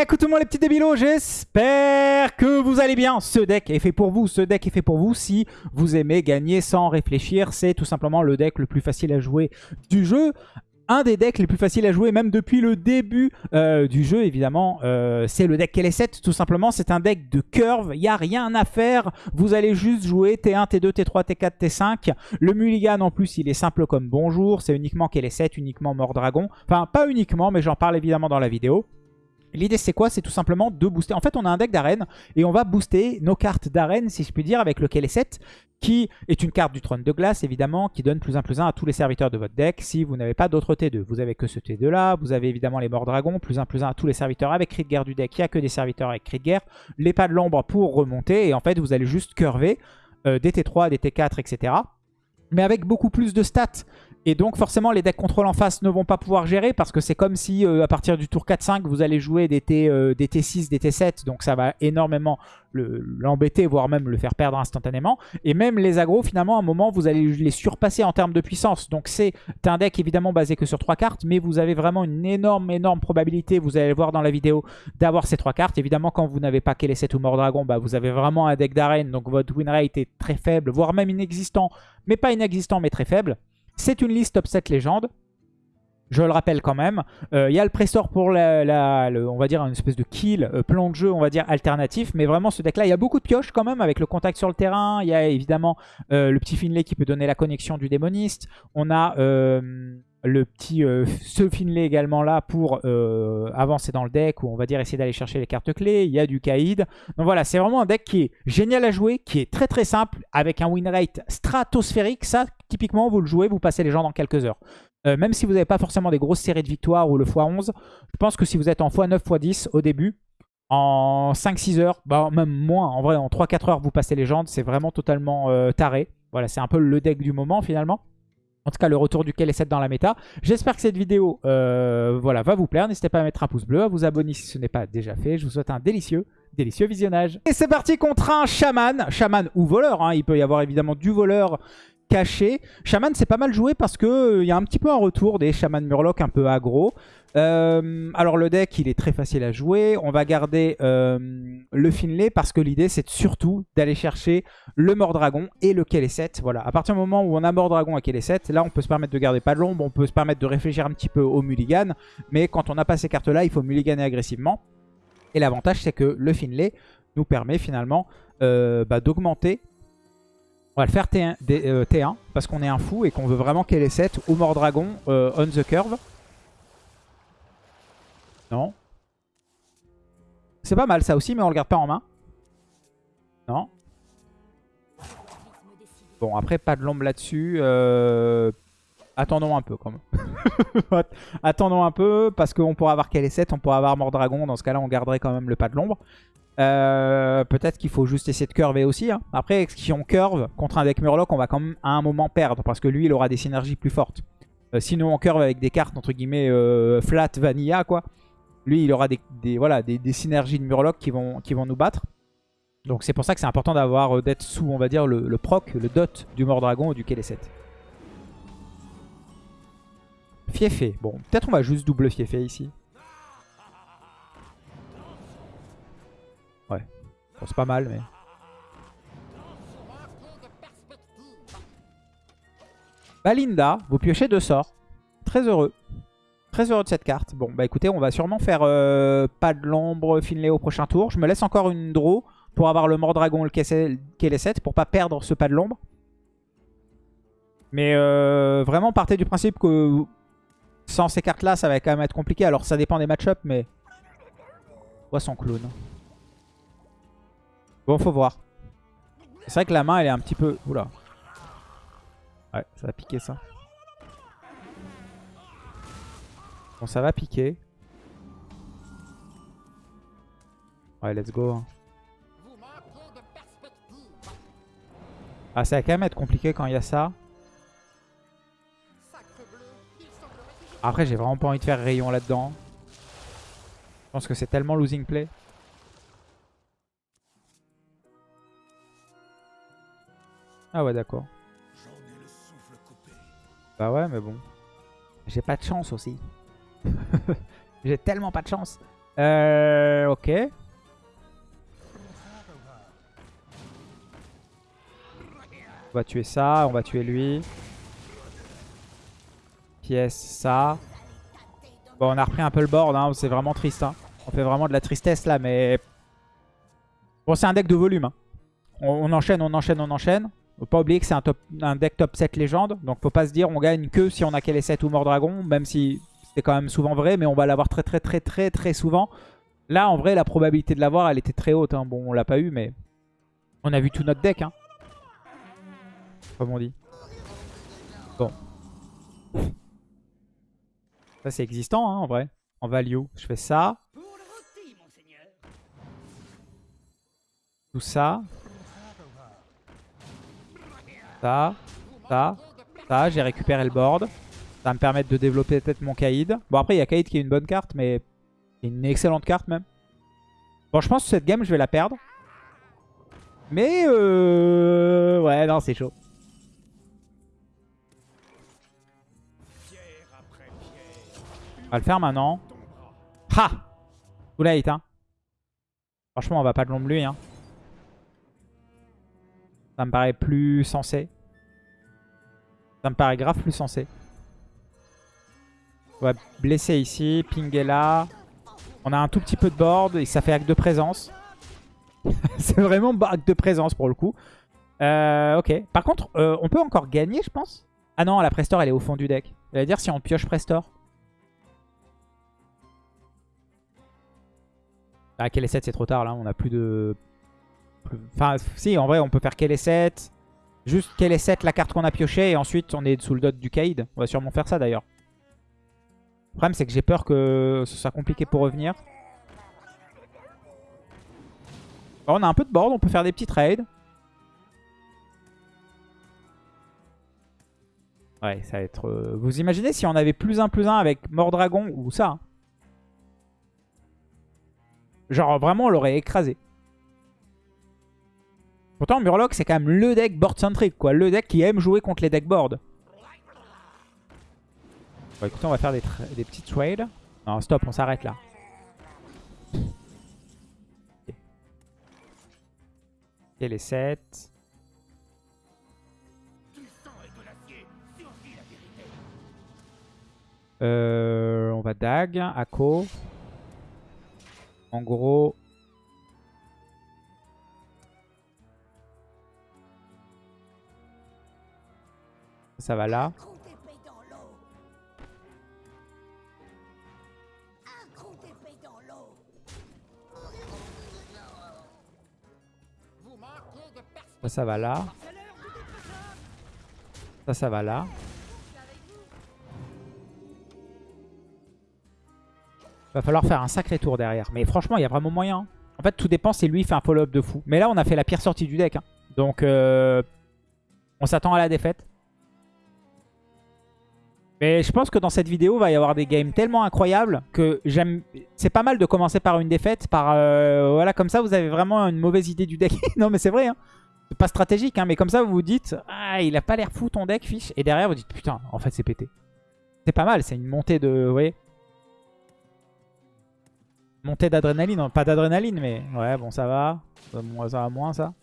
Eh, écoutez-moi les petits débilos, j'espère que vous allez bien. Ce deck est fait pour vous, ce deck est fait pour vous si vous aimez gagner sans réfléchir. C'est tout simplement le deck le plus facile à jouer du jeu un des decks les plus faciles à jouer, même depuis le début euh, du jeu, évidemment. Euh, c'est le deck KL7, tout simplement. C'est un deck de curve. Il n'y a rien à faire. Vous allez juste jouer T1, T2, T3, T4, T5. Le mulligan, en plus, il est simple comme bonjour. C'est uniquement KL7, uniquement Mort Dragon. Enfin, pas uniquement, mais j'en parle évidemment dans la vidéo. L'idée c'est quoi? C'est tout simplement de booster. En fait on a un deck d'arène et on va booster nos cartes d'arène si je puis dire avec le KL7 qui est une carte du trône de glace évidemment qui donne plus 1 plus 1 à tous les serviteurs de votre deck si vous n'avez pas d'autres T2. Vous avez que ce T2 là, vous avez évidemment les morts dragons, plus 1 plus 1 à tous les serviteurs avec cri de guerre du deck, il n'y a que des serviteurs avec cri de guerre, les pas de l'ombre pour remonter et en fait vous allez juste curver euh, des T3, des T4 etc. Mais avec beaucoup plus de stats et donc forcément les decks contrôle en face ne vont pas pouvoir gérer parce que c'est comme si euh, à partir du tour 4-5 vous allez jouer des, T, euh, des T6, des T7 donc ça va énormément l'embêter voire même le faire perdre instantanément. Et même les agros finalement à un moment vous allez les surpasser en termes de puissance. Donc c'est un deck évidemment basé que sur 3 cartes mais vous avez vraiment une énorme énorme probabilité vous allez le voir dans la vidéo d'avoir ces 3 cartes. Évidemment quand vous n'avez pas les 7 ou Mort Dragon bah, vous avez vraiment un deck d'arène. Donc votre win rate est très faible voire même inexistant mais pas inexistant mais très faible c'est une liste top 7 légende. Je le rappelle quand même. Euh, il y a le pressor pour la, on va dire une espèce de kill, euh, plan de jeu, on va dire alternatif. Mais vraiment ce deck là, il y a beaucoup de pioches quand même avec le contact sur le terrain. Il y a évidemment euh, le petit Finlay qui peut donner la connexion du démoniste. On a le petit euh, ce Finlay également là pour euh, avancer dans le deck ou on va dire essayer d'aller chercher les cartes clés. Il y a du Kaïd. Donc voilà, c'est vraiment un deck qui est génial à jouer, qui est très très simple avec un win rate stratosphérique. Ça, typiquement, vous le jouez, vous passez les gens dans quelques heures. Euh, même si vous n'avez pas forcément des grosses séries de victoires ou le x11, je pense que si vous êtes en x9, x10 au début, en 5-6 heures, bah même moins, en vrai en 3-4 heures vous passez légende, c'est vraiment totalement taré. Voilà, c'est un peu le deck du moment finalement. En tout cas, le retour du KL7 dans la méta. J'espère que cette vidéo euh, voilà, va vous plaire. N'hésitez pas à mettre un pouce bleu, à vous abonner si ce n'est pas déjà fait. Je vous souhaite un délicieux, délicieux visionnage. Et c'est parti contre un chaman. Chaman ou voleur. Hein. Il peut y avoir évidemment du voleur caché. Shaman, c'est pas mal joué parce qu'il euh, y a un petit peu un retour des Shaman Murloc un peu aggro. Euh, alors le deck, il est très facile à jouer. On va garder euh, le Finlay parce que l'idée, c'est surtout d'aller chercher le Mordragon et le Kelesset. Voilà, à partir du moment où on a Mordragon et Kelesset, là, on peut se permettre de garder pas de l'ombre, on peut se permettre de réfléchir un petit peu au mulligan. Mais quand on n'a pas ces cartes-là, il faut mulliganer agressivement. Et l'avantage, c'est que le Finlay nous permet finalement bah, d'augmenter on va le faire T1, euh, parce qu'on est un fou et qu'on veut vraiment qu'elle ait 7 ou Mordragon euh, on the curve. Non. C'est pas mal ça aussi, mais on le garde pas en main. Non. Bon, après, pas de l'ombre là-dessus. Euh, attendons un peu quand même. attendons un peu, parce qu'on pourra avoir qu'elle est 7, on pourra avoir Mordragon. Dans ce cas-là, on garderait quand même le pas de l'ombre. Euh, peut-être qu'il faut juste essayer de curver aussi. Hein. Après, si on curve contre un deck Murloc, on va quand même à un moment perdre. Parce que lui, il aura des synergies plus fortes. Euh, sinon, on curve avec des cartes, entre guillemets, euh, flat vanilla, quoi. Lui, il aura des, voilà, des, synergies de Murloc qui vont, qui vont nous battre. Donc c'est pour ça que c'est important d'avoir d'être sous, on va dire, le, proc, le dot du Mordragon ou du Kéléset. Fiefé. Bon, peut-être on va juste double Fiefé ici. C'est pas mal, mais... Balinda, vous piochez deux sorts. Très heureux. Très heureux de cette carte. Bon, bah écoutez, on va sûrement faire euh, pas de l'ombre Finlay au prochain tour. Je me laisse encore une draw pour avoir le Mordragon le 7 pour pas perdre ce pas de l'ombre. Mais euh, vraiment, partez du principe que sans ces cartes-là, ça va quand même être compliqué. Alors, ça dépend des match-ups, mais... Poisson clown? Bon, faut voir. C'est vrai que la main, elle est un petit peu... Oula. Ouais, ça va piquer ça. Bon, ça va piquer. Ouais, let's go. Hein. Ah, ça va quand même être compliqué quand il y a ça. Après, j'ai vraiment pas envie de faire rayon là-dedans. Je pense que c'est tellement losing play. Ah ouais, d'accord. Bah ouais, mais bon. J'ai pas de chance aussi. J'ai tellement pas de chance. Euh, ok. On va tuer ça, on va tuer lui. Pièce, ça. Bon, on a repris un peu le board, hein. c'est vraiment triste. Hein. On fait vraiment de la tristesse là, mais... Bon, c'est un deck de volume. Hein. On, enchaîne, on enchaîne, on enchaîne. Faut pas oublier que c'est un, deck top 7 légende. Donc faut pas se dire on gagne que si on a les 7 ou Mort Dragon. Même si c'est quand même souvent vrai, mais on va l'avoir très très très très très souvent. Là, en vrai, la probabilité de l'avoir, elle était très haute. Hein. Bon, on l'a pas eu, mais on a vu tout notre deck. Hein. Comme on dit. Bon. Ça, c'est existant, hein, en vrai. En value. Je fais ça. Tout ça. Ça. Ça. Ça. J'ai récupéré le board. Ça va me permettre de développer peut-être mon Kaïd. Bon, après, il y a Kaïd qui est une bonne carte, mais une excellente carte même. Bon, je pense que cette game, je vais la perdre. Mais, euh... ouais, non, c'est chaud. On va le faire maintenant. Ha Too late, hein. Franchement, on va pas de l'ombre lui, hein. Ça me paraît plus sensé. Ça me paraît grave plus sensé. On va blesser ici, pinguer là. On a un tout petit peu de board et ça fait acte de présence. c'est vraiment acte de présence pour le coup. Euh, ok. Par contre, euh, on peut encore gagner, je pense. Ah non, la Prestor, elle est au fond du deck. Ça veut dire si on pioche Prestor. Ah, est 7, c'est trop tard là. On a plus de... Enfin, si, en vrai, on peut faire est 7. Juste est 7, la carte qu'on a pioché. Et ensuite, on est sous le dot du Kaïd. On va sûrement faire ça d'ailleurs. Le problème, c'est que j'ai peur que ce soit compliqué pour revenir. on a un peu de board, on peut faire des petits trades. Ouais, ça va être... Euh, vous imaginez si on avait plus 1 plus 1 avec Mordragon ou ça hein. Genre, vraiment, on l'aurait écrasé. Pourtant, Murloc, c'est quand même le deck board-centric, quoi. Le deck qui aime jouer contre les decks board. Bon, écoutez, on va faire des, petits trades. Non, stop, on s'arrête là. Et les 7. Euh, on va dag, Ako. En gros... Ça va là. Ça, va là. Ça, ça va là. Va falloir faire un sacré tour derrière. Mais franchement, il y a vraiment moyen. Hein. En fait, tout dépend si lui fait un follow-up de fou. Mais là, on a fait la pire sortie du deck. Hein. Donc, euh, on s'attend à la défaite. Mais je pense que dans cette vidéo, il va y avoir des games tellement incroyables que j'aime. C'est pas mal de commencer par une défaite. Par euh, Voilà, comme ça, vous avez vraiment une mauvaise idée du deck. non, mais c'est vrai. Hein. C'est pas stratégique, hein, mais comme ça, vous vous dites Ah, il a pas l'air fou ton deck, fiche. Et derrière, vous dites Putain, en fait, c'est pété. C'est pas mal. C'est une montée de. Vous voyez Montée d'adrénaline. Pas d'adrénaline, mais ouais, bon, ça va. Ça va moins, ça.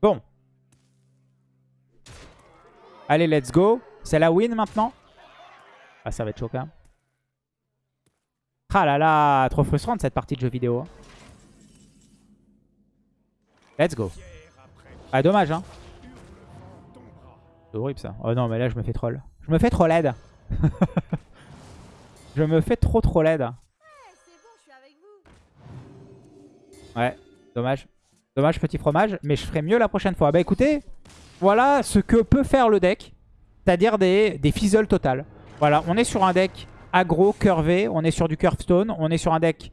Bon. Allez, let's go. C'est la win maintenant. Ah, ça va être chaud quand même. Ah là là, trop frustrante cette partie de jeu vidéo. Hein. Let's go. Ah, dommage, hein. C'est horrible ça. Oh non, mais là, je me fais troll. Je me fais trop laide. je me fais trop trop laide. Ouais, dommage. Dommage petit fromage, mais je ferai mieux la prochaine fois. Bah écoutez, voilà ce que peut faire le deck. C'est-à-dire des, des fizzles total. Voilà, on est sur un deck aggro, curvé, on est sur du curve stone, on est sur un deck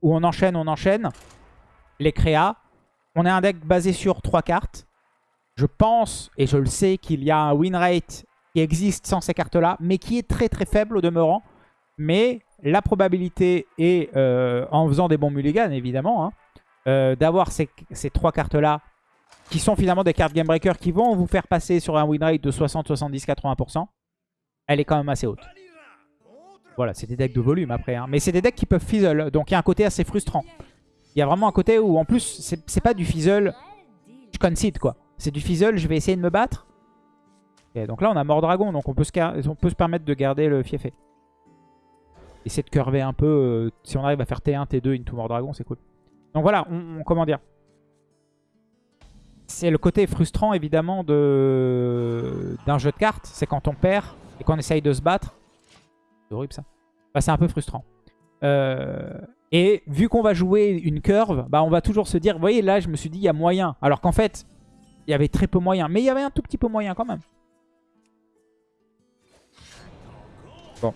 où on enchaîne, on enchaîne les créas. On est un deck basé sur trois cartes. Je pense, et je le sais, qu'il y a un win rate qui existe sans ces cartes-là, mais qui est très très faible au demeurant. Mais la probabilité est, euh, en faisant des bons mulligans évidemment, hein, euh, d'avoir ces, trois cartes-là, qui sont finalement des cartes Game Breaker qui vont vous faire passer sur un win rate de 60, 70, 80%, elle est quand même assez haute. Voilà, c'est des decks de volume après. Hein. Mais c'est des decks qui peuvent fizzle. Donc il y a un côté assez frustrant. Il y a vraiment un côté où en plus, c'est pas du fizzle. Je concede quoi. C'est du fizzle, je vais essayer de me battre. donc là, on a mort dragon. Donc on peut, se, on peut se permettre de garder le fiefé. Essayer de curver un peu. Euh, si on arrive à faire T1, T2 into mort dragon, c'est cool. Donc voilà, comment dire C'est le côté frustrant évidemment d'un jeu de cartes. C'est quand on perd et qu'on essaye de se battre. C'est horrible ça. Bah, c'est un peu frustrant. Euh, et vu qu'on va jouer une curve, bah, on va toujours se dire, vous voyez là je me suis dit il y a moyen. Alors qu'en fait, il y avait très peu moyen. Mais il y avait un tout petit peu moyen quand même. Bon.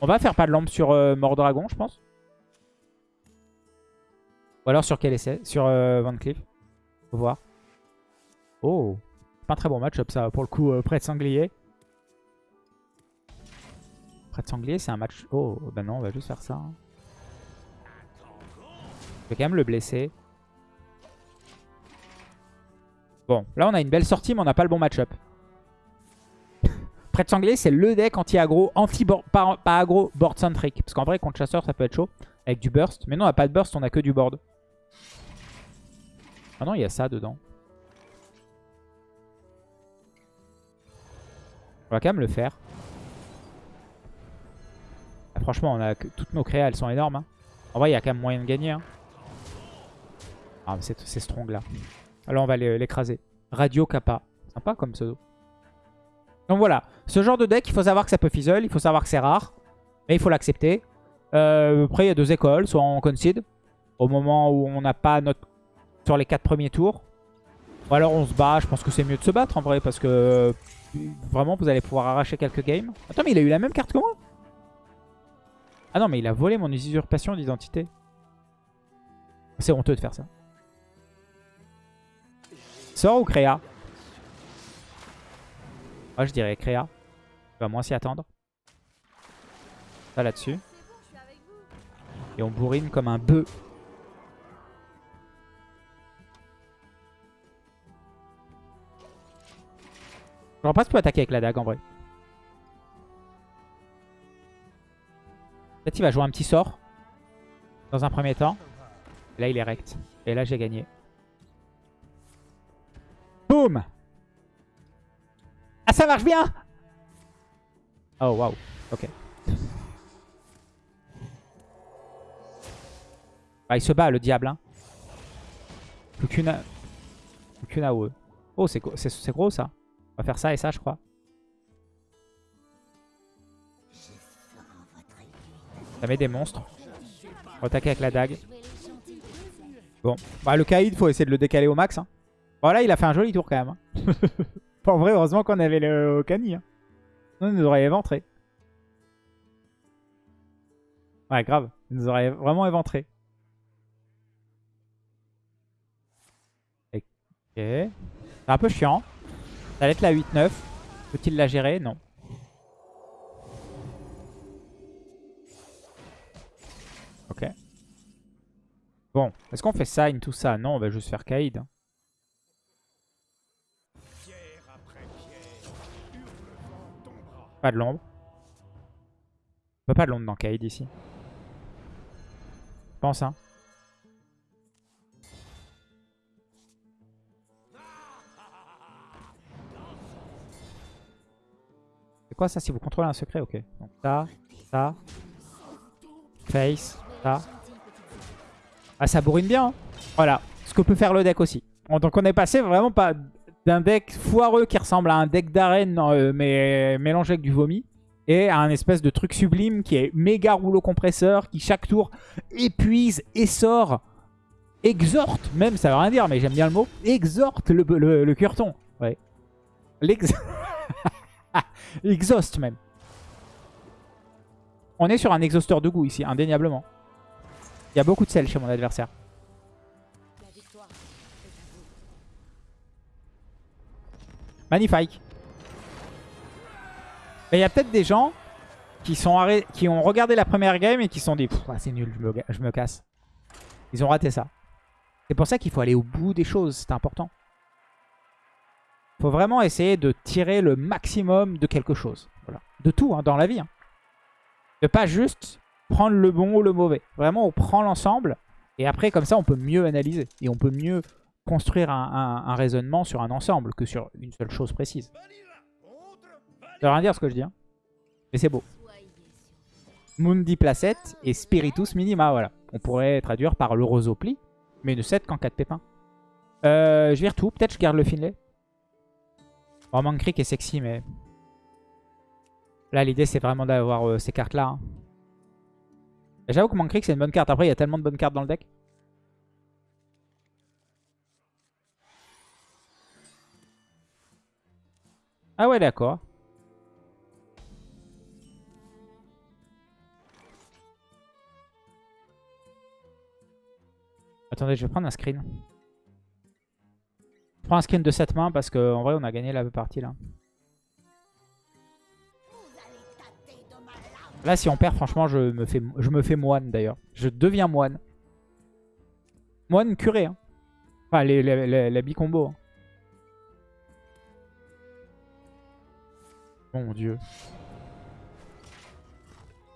On va faire pas de lampe sur euh, Mordragon, je pense. Ou alors sur quel essai? Sur euh, Van Cleef. Faut voir. Oh. Pas un très bon match-up ça, pour le coup, euh, près de Sanglier. Près de Sanglier, c'est un match... Oh, bah non, on va juste faire ça. Hein. Je vais quand même le blesser. Bon, là on a une belle sortie, mais on n'a pas le bon match-up. Prêtre sanglier, c'est le deck anti-aggro, anti pas, pas aggro, board centric. Parce qu'en vrai, contre chasseur, ça peut être chaud. Avec du burst. Mais non, on n'a pas de burst, on a que du board. Ah non, il y a ça dedans. On va quand même le faire. Ah, franchement, on a toutes nos créas, elles sont énormes. Hein. En vrai, il y a quand même moyen de gagner. Hein. Ah, mais c'est strong là. Alors, on va l'écraser. Radio Kappa. Sympa comme pseudo. Donc voilà, ce genre de deck, il faut savoir que ça peut fizzle, il faut savoir que c'est rare, mais il faut l'accepter. Euh, après, il y a deux écoles, soit on concede, au moment où on n'a pas notre... sur les quatre premiers tours, ou alors on se bat, je pense que c'est mieux de se battre en vrai, parce que vraiment, vous allez pouvoir arracher quelques games. Attends, mais il a eu la même carte que moi Ah non, mais il a volé mon usurpation d'identité. C'est honteux de faire ça. Sort ou créa? Moi, je dirais créa. On va moins s'y attendre. Ça là-dessus. Et on bourrine comme un bœuf. Je vois pas si tu peux attaquer avec la dague en vrai. Peut-être qu'il va jouer un petit sort. Dans un premier temps. là il est rect. Et là j'ai gagné. Boum ah, ça marche bien Oh, waouh. Ok. Ah, il se bat, le diable. Hein. Plus qu'une... Plus AOE. Oh, c'est gros, ça. On va faire ça et ça, je crois. Ça met des monstres. On attaquer avec la dague. Bon. Bah, le Kaïd, faut essayer de le décaler au max. Hein. Bon, là, il a fait un joli tour quand même. Hein. En vrai, heureusement qu'on avait le Okani. Hein. il nous aurait éventré. Ouais, grave. Il nous aurait vraiment éventré. Ok. C'est un peu chiant. Ça va être la 8-9. Peut-il la gérer? Non. Ok. Bon, est-ce qu'on fait ça, tout ça? Non, on va juste faire Kaïd. Hein. Pas de l'ombre. On pas de l'ombre dans Kaid ici. Je pense, hein. C'est quoi ça si vous contrôlez un secret Ok. Donc ça, ça. Face, ça. Ah, ça bourrine bien. Hein. voilà. Ce que peut faire le deck aussi. Donc on est passé vraiment pas d'un deck foireux qui ressemble à un deck d'arène euh, mais mélangé avec du vomi et à un espèce de truc sublime qui est méga rouleau compresseur qui chaque tour épuise, sort exhorte, même ça veut rien dire mais j'aime bien le mot, exhorte le, le, curton. Ouais. L'ex... Exhaust même. On est sur un exhausteur de goût ici, indéniablement. Il y a beaucoup de sel chez mon adversaire. Magnifique. Mais il y a peut-être des gens qui, sont qui ont regardé la première game et qui se sont dit c'est nul, je me, casse. Ils ont raté ça. C'est pour ça qu'il faut aller au bout des choses, c'est important. Faut vraiment essayer de tirer le maximum de quelque chose. De tout, hein, dans la vie. Hein. De pas juste prendre le bon ou le mauvais. Vraiment, on prend l'ensemble. Et après, comme ça, on peut mieux analyser. Et on peut mieux construire un, raisonnement sur un ensemble que sur une seule chose précise. Ça veut rien dire ce que je dis. Hein. Mais c'est beau. Mundi Placette et Spiritus Minima, voilà. On pourrait traduire par le Rosopli, mais ne 7 qu'en 4 pépins. Euh, je vire tout, peut-être je garde le Finlay. Bon, Mankrik est sexy, mais... Là, l'idée, c'est vraiment d'avoir euh, ces cartes-là. Hein. J'avoue que Mankrik, c'est une bonne carte. Après, il y a tellement de bonnes cartes dans le deck. Ah ouais, d'accord. Attendez, je vais prendre un screen. Je prends un screen de cette main parce qu'en vrai, on a gagné la partie là. Là, si on perd, franchement, je me fais, je me fais moine d'ailleurs. Je deviens moine. Moine curé. Hein. Enfin, les, les, les, bicombo. Hein. Mon dieu.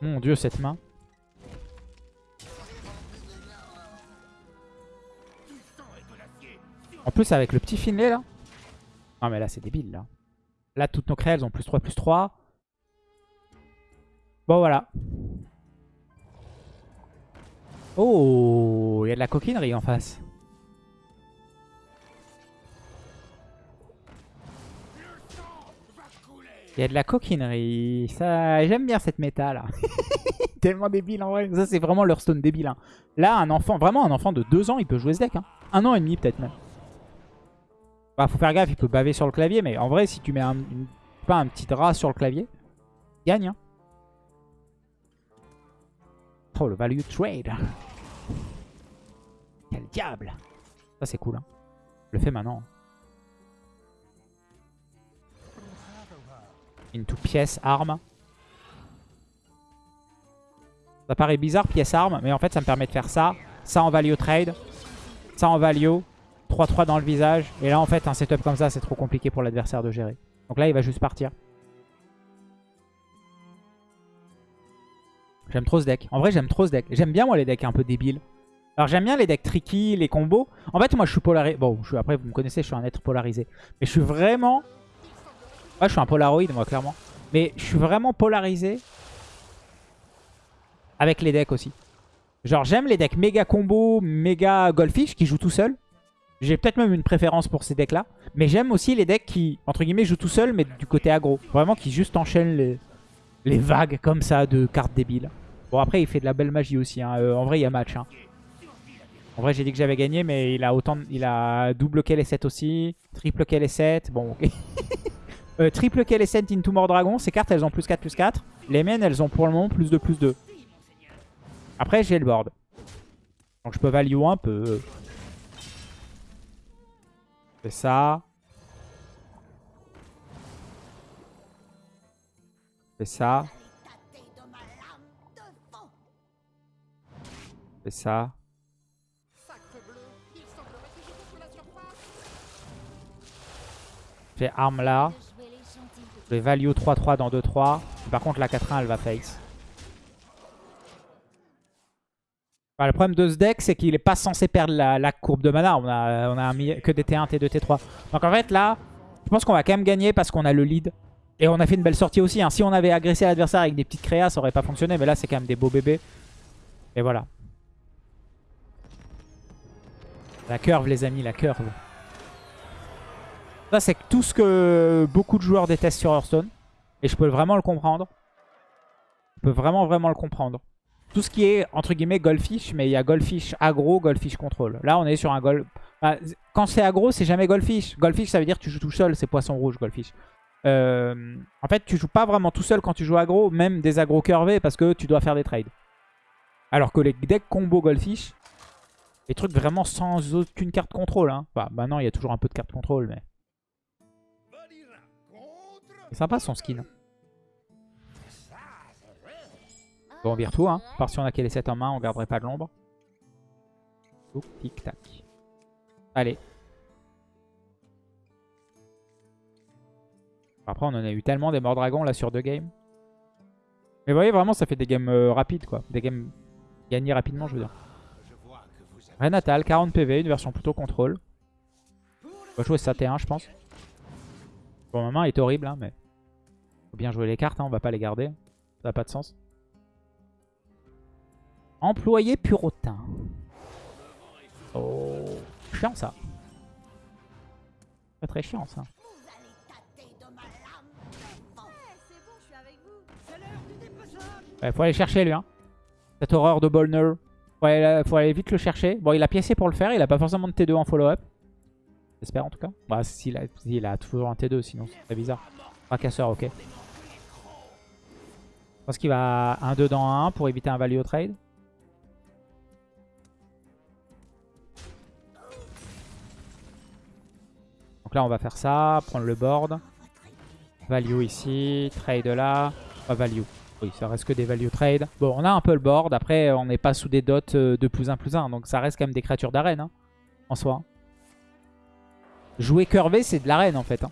Mon dieu, cette main. En plus, avec le petit Finlay, là. Non, mais là, c'est débile, là. Là, toutes nos créas, elles ont plus 3, plus 3. Bon, voilà. Oh, il y a de la coquinerie en face. Il y a de la coquinerie. Ça, J'aime bien cette méta là. Tellement débile en vrai. Ça c'est vraiment leur stone débile. Hein. Là un enfant, vraiment un enfant de 2 ans il peut jouer ce deck. Hein. Un an et demi peut-être même. Bah, faut faire gaffe, il peut baver sur le clavier, mais en vrai, si tu mets un, pas un petit drap sur le clavier, gagne. Hein. Oh, le value trade. Quel diable. Ça, c'est cool. Hein. Je le fais maintenant. Into pièce, arme. Ça paraît bizarre, pièce, arme, mais en fait, ça me permet de faire ça. Ça en value trade. Ça en value. 3-3 dans le visage. Et là, en fait, un setup comme ça, c'est trop compliqué pour l'adversaire de gérer. Donc là, il va juste partir. J'aime trop ce deck. En vrai, j'aime trop ce deck. J'aime bien, moi, les decks un peu débiles. Alors, j'aime bien les decks tricky, les combos. En fait, moi, je suis polarisé. Bon, je après, vous me connaissez, je suis un être polarisé. Mais je suis vraiment... Ouais, je suis un polaroid, moi, clairement. Mais je suis vraiment polarisé avec les decks aussi. Genre, j'aime les decks méga combo, méga goldfish qui jouent tout seul. J'ai peut-être même une préférence pour ces decks-là. Mais j'aime aussi les decks qui, entre guillemets, jouent tout seul, mais du côté aggro. Vraiment, qui juste enchaînent les, les vagues comme ça de cartes débiles. Bon, après, il fait de la belle magie aussi. Hein. Euh, en vrai, il y a match. Hein. En vrai, j'ai dit que j'avais gagné, mais il a autant, il a double kill les 7 aussi. Triple kill les 7. Bon, ok. euh, triple kill les 7 into Dragon. Ces cartes, elles ont plus 4, plus 4. Les miennes, elles ont pour le moment plus 2, plus 2. Après, j'ai le board. Donc, je peux value un peu fais ça. Fais ça. Fais ça. Fais arme là. Je vais value 3-3 dans 2-3. Par contre la 4-1 elle va face. Le problème de ce deck, c'est qu'il n'est pas censé perdre la, courbe de mana. On a, on a que des T1, T2, T3. Donc en fait, là, je pense qu'on va quand même gagner parce qu'on a le lead. Et on a fait une belle sortie aussi. Hein. Si on avait agressé l'adversaire avec des petites créas, ça aurait pas fonctionné. Mais là, c'est quand même des beaux bébés. Et voilà. La curve, les amis, la curve. Ça, c'est tout ce que beaucoup de joueurs détestent sur Hearthstone. Et je peux vraiment le comprendre. Je peux vraiment, vraiment le comprendre tout ce qui est, entre guillemets, Goldfish, mais il y a Goldfish aggro, Goldfish contrôle. Là, on est sur un Gold... Bah, quand c'est aggro, c'est jamais Goldfish. Goldfish, ça veut dire que tu joues tout seul, c'est poisson rouge, Goldfish. Euh, en fait, tu joues pas vraiment tout seul quand tu joues aggro, même des aggro curvés, parce que tu dois faire des trades. Alors que les decks combo Goldfish, les trucs vraiment sans aucune carte contrôle. Hein. Bah, maintenant, il y a toujours un peu de carte contrôle, mais... C'est sympa son skin. On vire tout, hein. Par si on a qu'elle les 7 en main, on garderait pas de l'ombre. Tic tac. Allez. Après, on en a eu tellement des morts dragons là sur deux games. Mais vous voyez, vraiment, ça fait des games euh, rapides, quoi. Des games gagnés rapidement, je veux dire. Renatal, 40 PV, une version plutôt contrôle. On va jouer sa T1, je pense. Bon, ma main est horrible, hein, mais... Faut bien jouer les cartes, hein, on va pas les garder. Ça n'a pas de sens. Employé purotin. Oh, chiant ça. Pas très chiant ça. Ouais, faut aller chercher lui. Hein. Cette horreur de Bolner. Faut aller, faut aller vite le chercher. Bon, il a piécé pour le faire. Il a pas forcément de T2 en follow-up. J'espère en tout cas. Bah, s'il a, il a toujours un T2, sinon c'est très bizarre. Fracasseur, ok. Je pense qu'il va 1-2 dans 1 pour éviter un value trade. Là, on va faire ça, prendre le board. Value ici, trade là. Value. Oui, ça reste que des value trade. Bon, on a un peu le board. Après, on n'est pas sous des dots euh, de plus 1 plus 1. Donc ça reste quand même des créatures d'arène, hein, en soi. Jouer curvé, c'est de l'arène, en fait. Hein.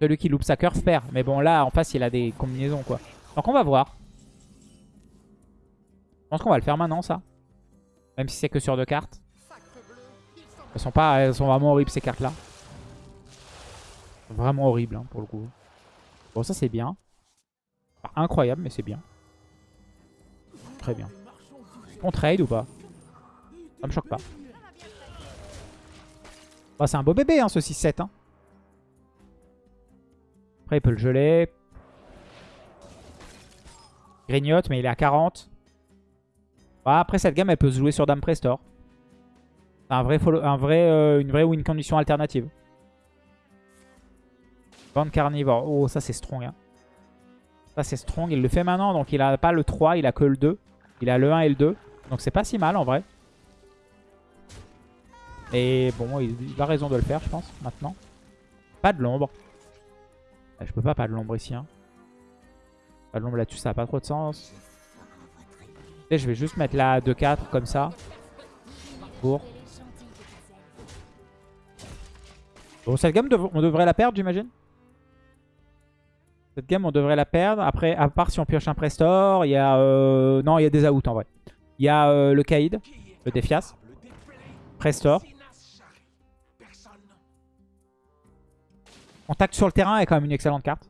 Celui qui loupe sa curve perd. Mais bon, là, en face, il a des combinaisons, quoi. Donc on va voir. Je pense qu'on va le faire maintenant, ça. Même si c'est que sur deux cartes. Elles sont, pas, elles sont vraiment horribles, ces cartes-là. Vraiment horribles, hein, pour le coup. Bon, ça, c'est bien. incroyable, mais c'est bien. Très bien. On trade ou pas? Ça me choque pas. Bah, c'est un beau bébé, hein, ce 6-7. Hein. Après, il peut le geler. Grignote, mais il est à 40. Bah, après, cette gamme, elle peut se jouer sur Dame Prestor. Un vrai euh, une vraie win condition alternative. Bande carnivore. Oh, ça, c'est strong. Hein. Ça, c'est strong. Il le fait maintenant, donc il a pas le 3, il a que le 2. Il a le 1 et le 2. Donc, c'est pas si mal, en vrai. Et bon, il, a raison de le faire, je pense, maintenant. Pas de l'ombre. Je peux pas pas de l'ombre ici. Hein. Pas de l'ombre là-dessus, ça a pas trop de sens. Et je vais juste mettre là 2-4 comme ça. Pour. Bon, cette gamme, on devrait la perdre, j'imagine? Cette gamme, on devrait la perdre. Après, à part si on pioche un Prestor, il y a... Euh... Non, il y a des outs en vrai. Il y a euh, le Kaïd, le Defias. Prestor. Contact sur le terrain est quand même une excellente carte.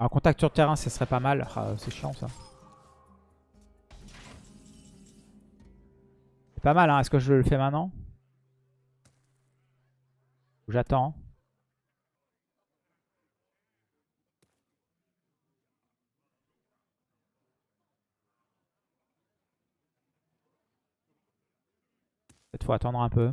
Alors contact sur le terrain, ce serait pas mal. Ah, c'est chiant ça. C'est pas mal, hein. Est-ce que je le fais maintenant? J'attends. Peut-être faut attendre un peu.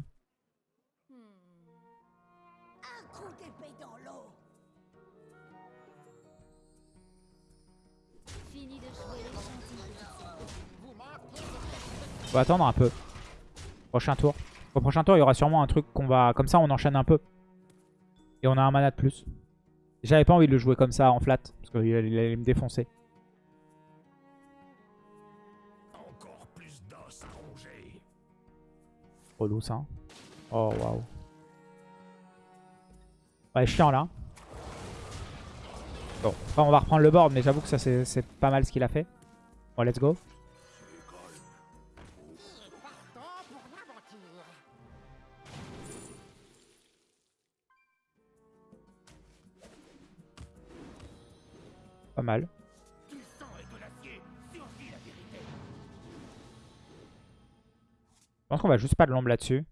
Va attendre un peu. Prochain tour. Au prochain tour, il y aura sûrement un truc qu'on va... Comme ça, on enchaîne un peu. Et on a un mana de plus. J'avais pas envie de le jouer comme ça en flat. Parce qu'il allait me défoncer. Relou ça. Oh waouh. Ouais, chiant là. Bon, on va reprendre le board, mais j'avoue que ça c'est pas mal ce qu'il a fait. Bon, let's go. Mal. Je pense qu'on va juste pas de l'ombre là-dessus.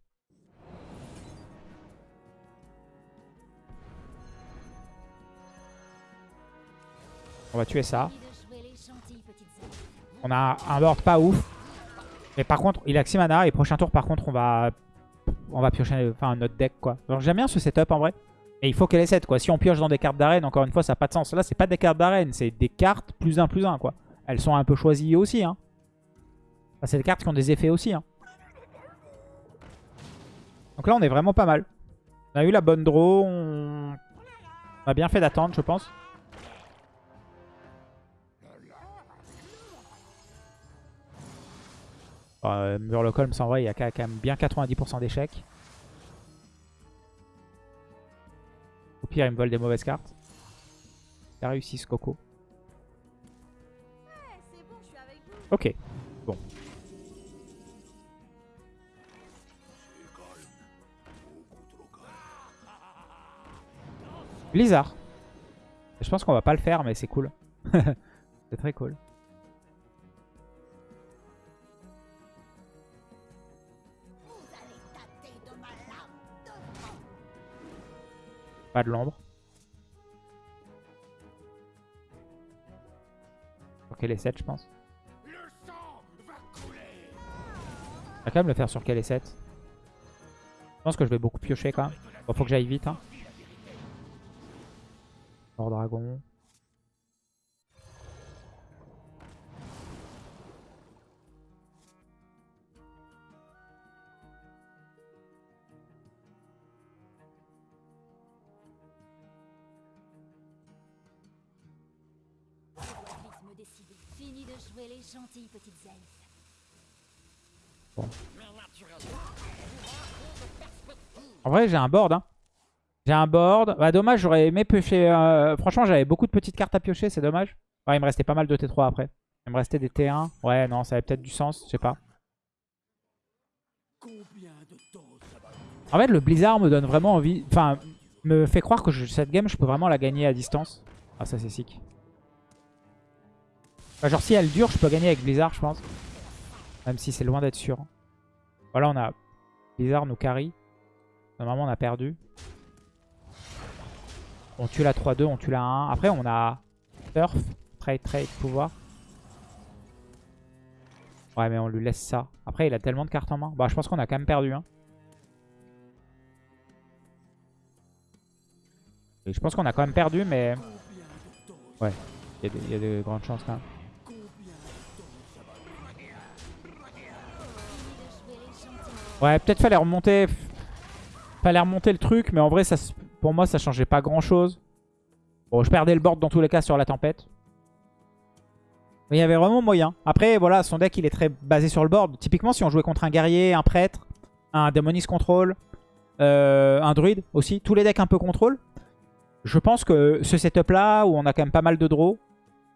On va tuer ça. On a un board pas ouf. Mais par contre, il a 6 mana et prochain tour, par contre, on va on va piocher enfin, notre deck quoi. j'aime bien ce setup en vrai. Et il faut qu'elle ait 7 quoi. Si on pioche dans des cartes d'arène, encore une fois, ça n'a pas de sens. Là, c'est pas des cartes d'arène, c'est des cartes plus 1 plus 1 quoi. Elles sont un peu choisies aussi. Hein. c'est des cartes qui ont des effets aussi. Hein. Donc là, on est vraiment pas mal. On a eu la bonne draw. On, a bien fait d'attendre, je pense. Euh, Murloc en vrai, il y a quand même bien 90% d'échecs. Au pire, il me vole des mauvaises cartes. T'as réussi ce coco. Ok. Bon. Blizzard. Je pense qu'on va pas le faire, mais c'est cool. c'est très cool. Pas de l'ombre. Sur quel est 7, je pense. On va quand même le faire sur quel est 7. Je pense que je vais beaucoup piocher quand même. Bon, faut que j'aille vite. Hein. Dragon. En vrai, j'ai un board. Hein. J'ai un board. Bah, dommage, j'aurais aimé piocher. euh, Franchement, j'avais beaucoup de petites cartes à piocher, c'est dommage. Ouais, il me restait pas mal de T3 après. Il me restait des T1. Ouais, non, ça avait peut-être du sens, je sais pas. En fait, le Blizzard me donne vraiment envie. Enfin, me fait croire que je- cette game, je peux vraiment la gagner à distance. Ah, ça, c'est sick. Genre, si elle dure, je peux gagner avec Blizzard, je pense. Même si c'est loin d'être sûr. Voilà, on a Blizzard nous carry. Normalement, on a perdu. On tue la 3-2, on tue la 1. Après, on a Turf, Trade, Trade, Pouvoir. Ouais, mais on lui laisse ça. Après, il a tellement de cartes en main. Bah, je pense qu'on a quand même perdu. Hein. Je pense qu'on a quand même perdu, mais... Ouais, il y, y a de grandes chances quand même. Ouais, peut-être fallait remonter... Le truc, mais en vrai, ça, pour moi, ça changeait pas grand-chose. Bon, je perdais le board dans tous les cas sur la tempête. Mais il y avait vraiment moyen. Après, voilà, son deck, il est très basé sur le board. Typiquement, si on jouait contre un guerrier, un prêtre, un Demonis Control, euh, un druide aussi, tous les decks un peu contrôle, je pense que ce setup-là, où on a quand même pas mal de draws,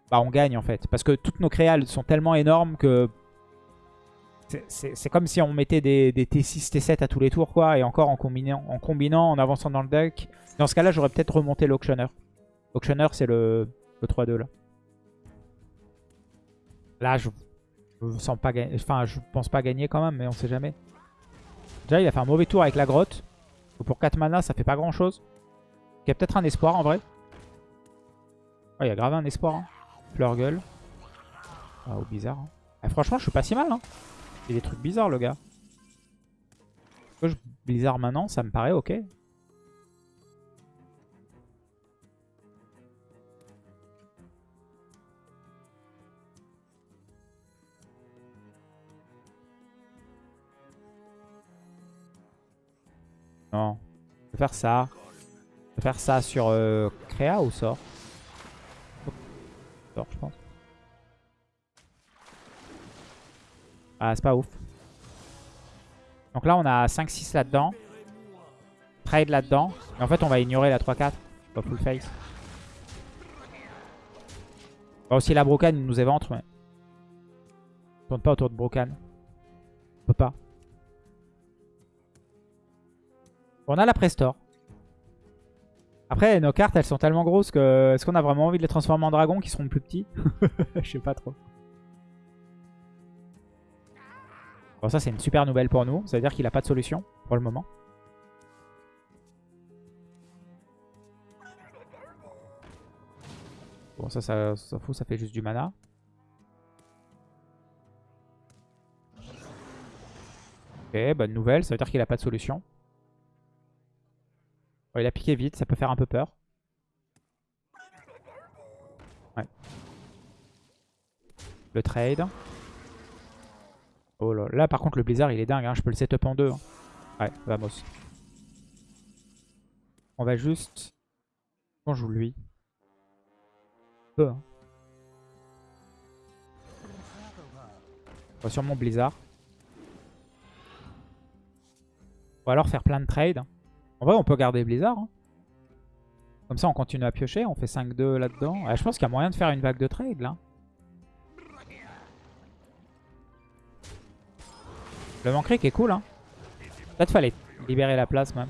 bah on gagne en fait. Parce que toutes nos créales sont tellement énormes que c'est- comme si on mettait des, des T6, T7 à tous les tours, quoi. Et encore en combinant, en combinant, en avançant dans le deck. Dans ce cas-là, j'aurais peut-être remonté l'auctionner. L'auctionner, c'est le, le 3-2 là. Là, je je sens pas. Enfin, je pense pas gagner quand même, mais on sait jamais. Déjà, il a fait un mauvais tour avec la grotte. Pour 4 mana, ça fait pas grand-chose. Il y a peut-être un espoir en vrai. Ouais, il y a grave un espoir. Hein. Fleur gueule. Ah, ou bizarre. hein. Ah, franchement, je suis pas si mal. Hein. Il des trucs bizarres, le gars. Je bizarre maintenant, ça me paraît ok. Non. Je vais faire ça. Je vais faire ça sur euh, Créa ou sort? Sort, je pense. Ah, c'est pas ouf. Donc là, on a 5-6 là-dedans. Trade là-dedans. Et en fait, on va ignorer la 3-4. Pas full face. Bon, aussi la Brocan nous éventre, mais... On tourne pas autour de Brocan. On peut pas. On a la Prestore. Après, nos cartes, elles sont tellement grosses que... Est-ce qu'on a vraiment envie de les transformer en dragons qui seront plus petits? Je sais pas trop. Bon, ça, c'est une super nouvelle pour nous. Ça veut dire qu'il a pas de solution pour le moment. Bon, ça, ça s'en fout, ça fait juste du mana. Ok, bonne nouvelle, ça veut dire qu'il a pas de solution. Il a piqué vite, ça peut faire un peu peur. Ouais. Le trade. Oh là, là par contre le blizzard il est dingue, hein. je peux le setup en deux. hein. Ouais, vamos. On va juste... On joue lui. Peu, hein. On va sûrement blizzard. Ou alors faire plein de trades. En vrai on peut garder blizzard. hein. Comme ça, on continue à piocher. On fait 5-2 là-dedans. Ouais, je pense qu'il y a moyen de faire une vague de trade, là. Le Mancric est cool, hein. Peut-être fallait libérer la place, même.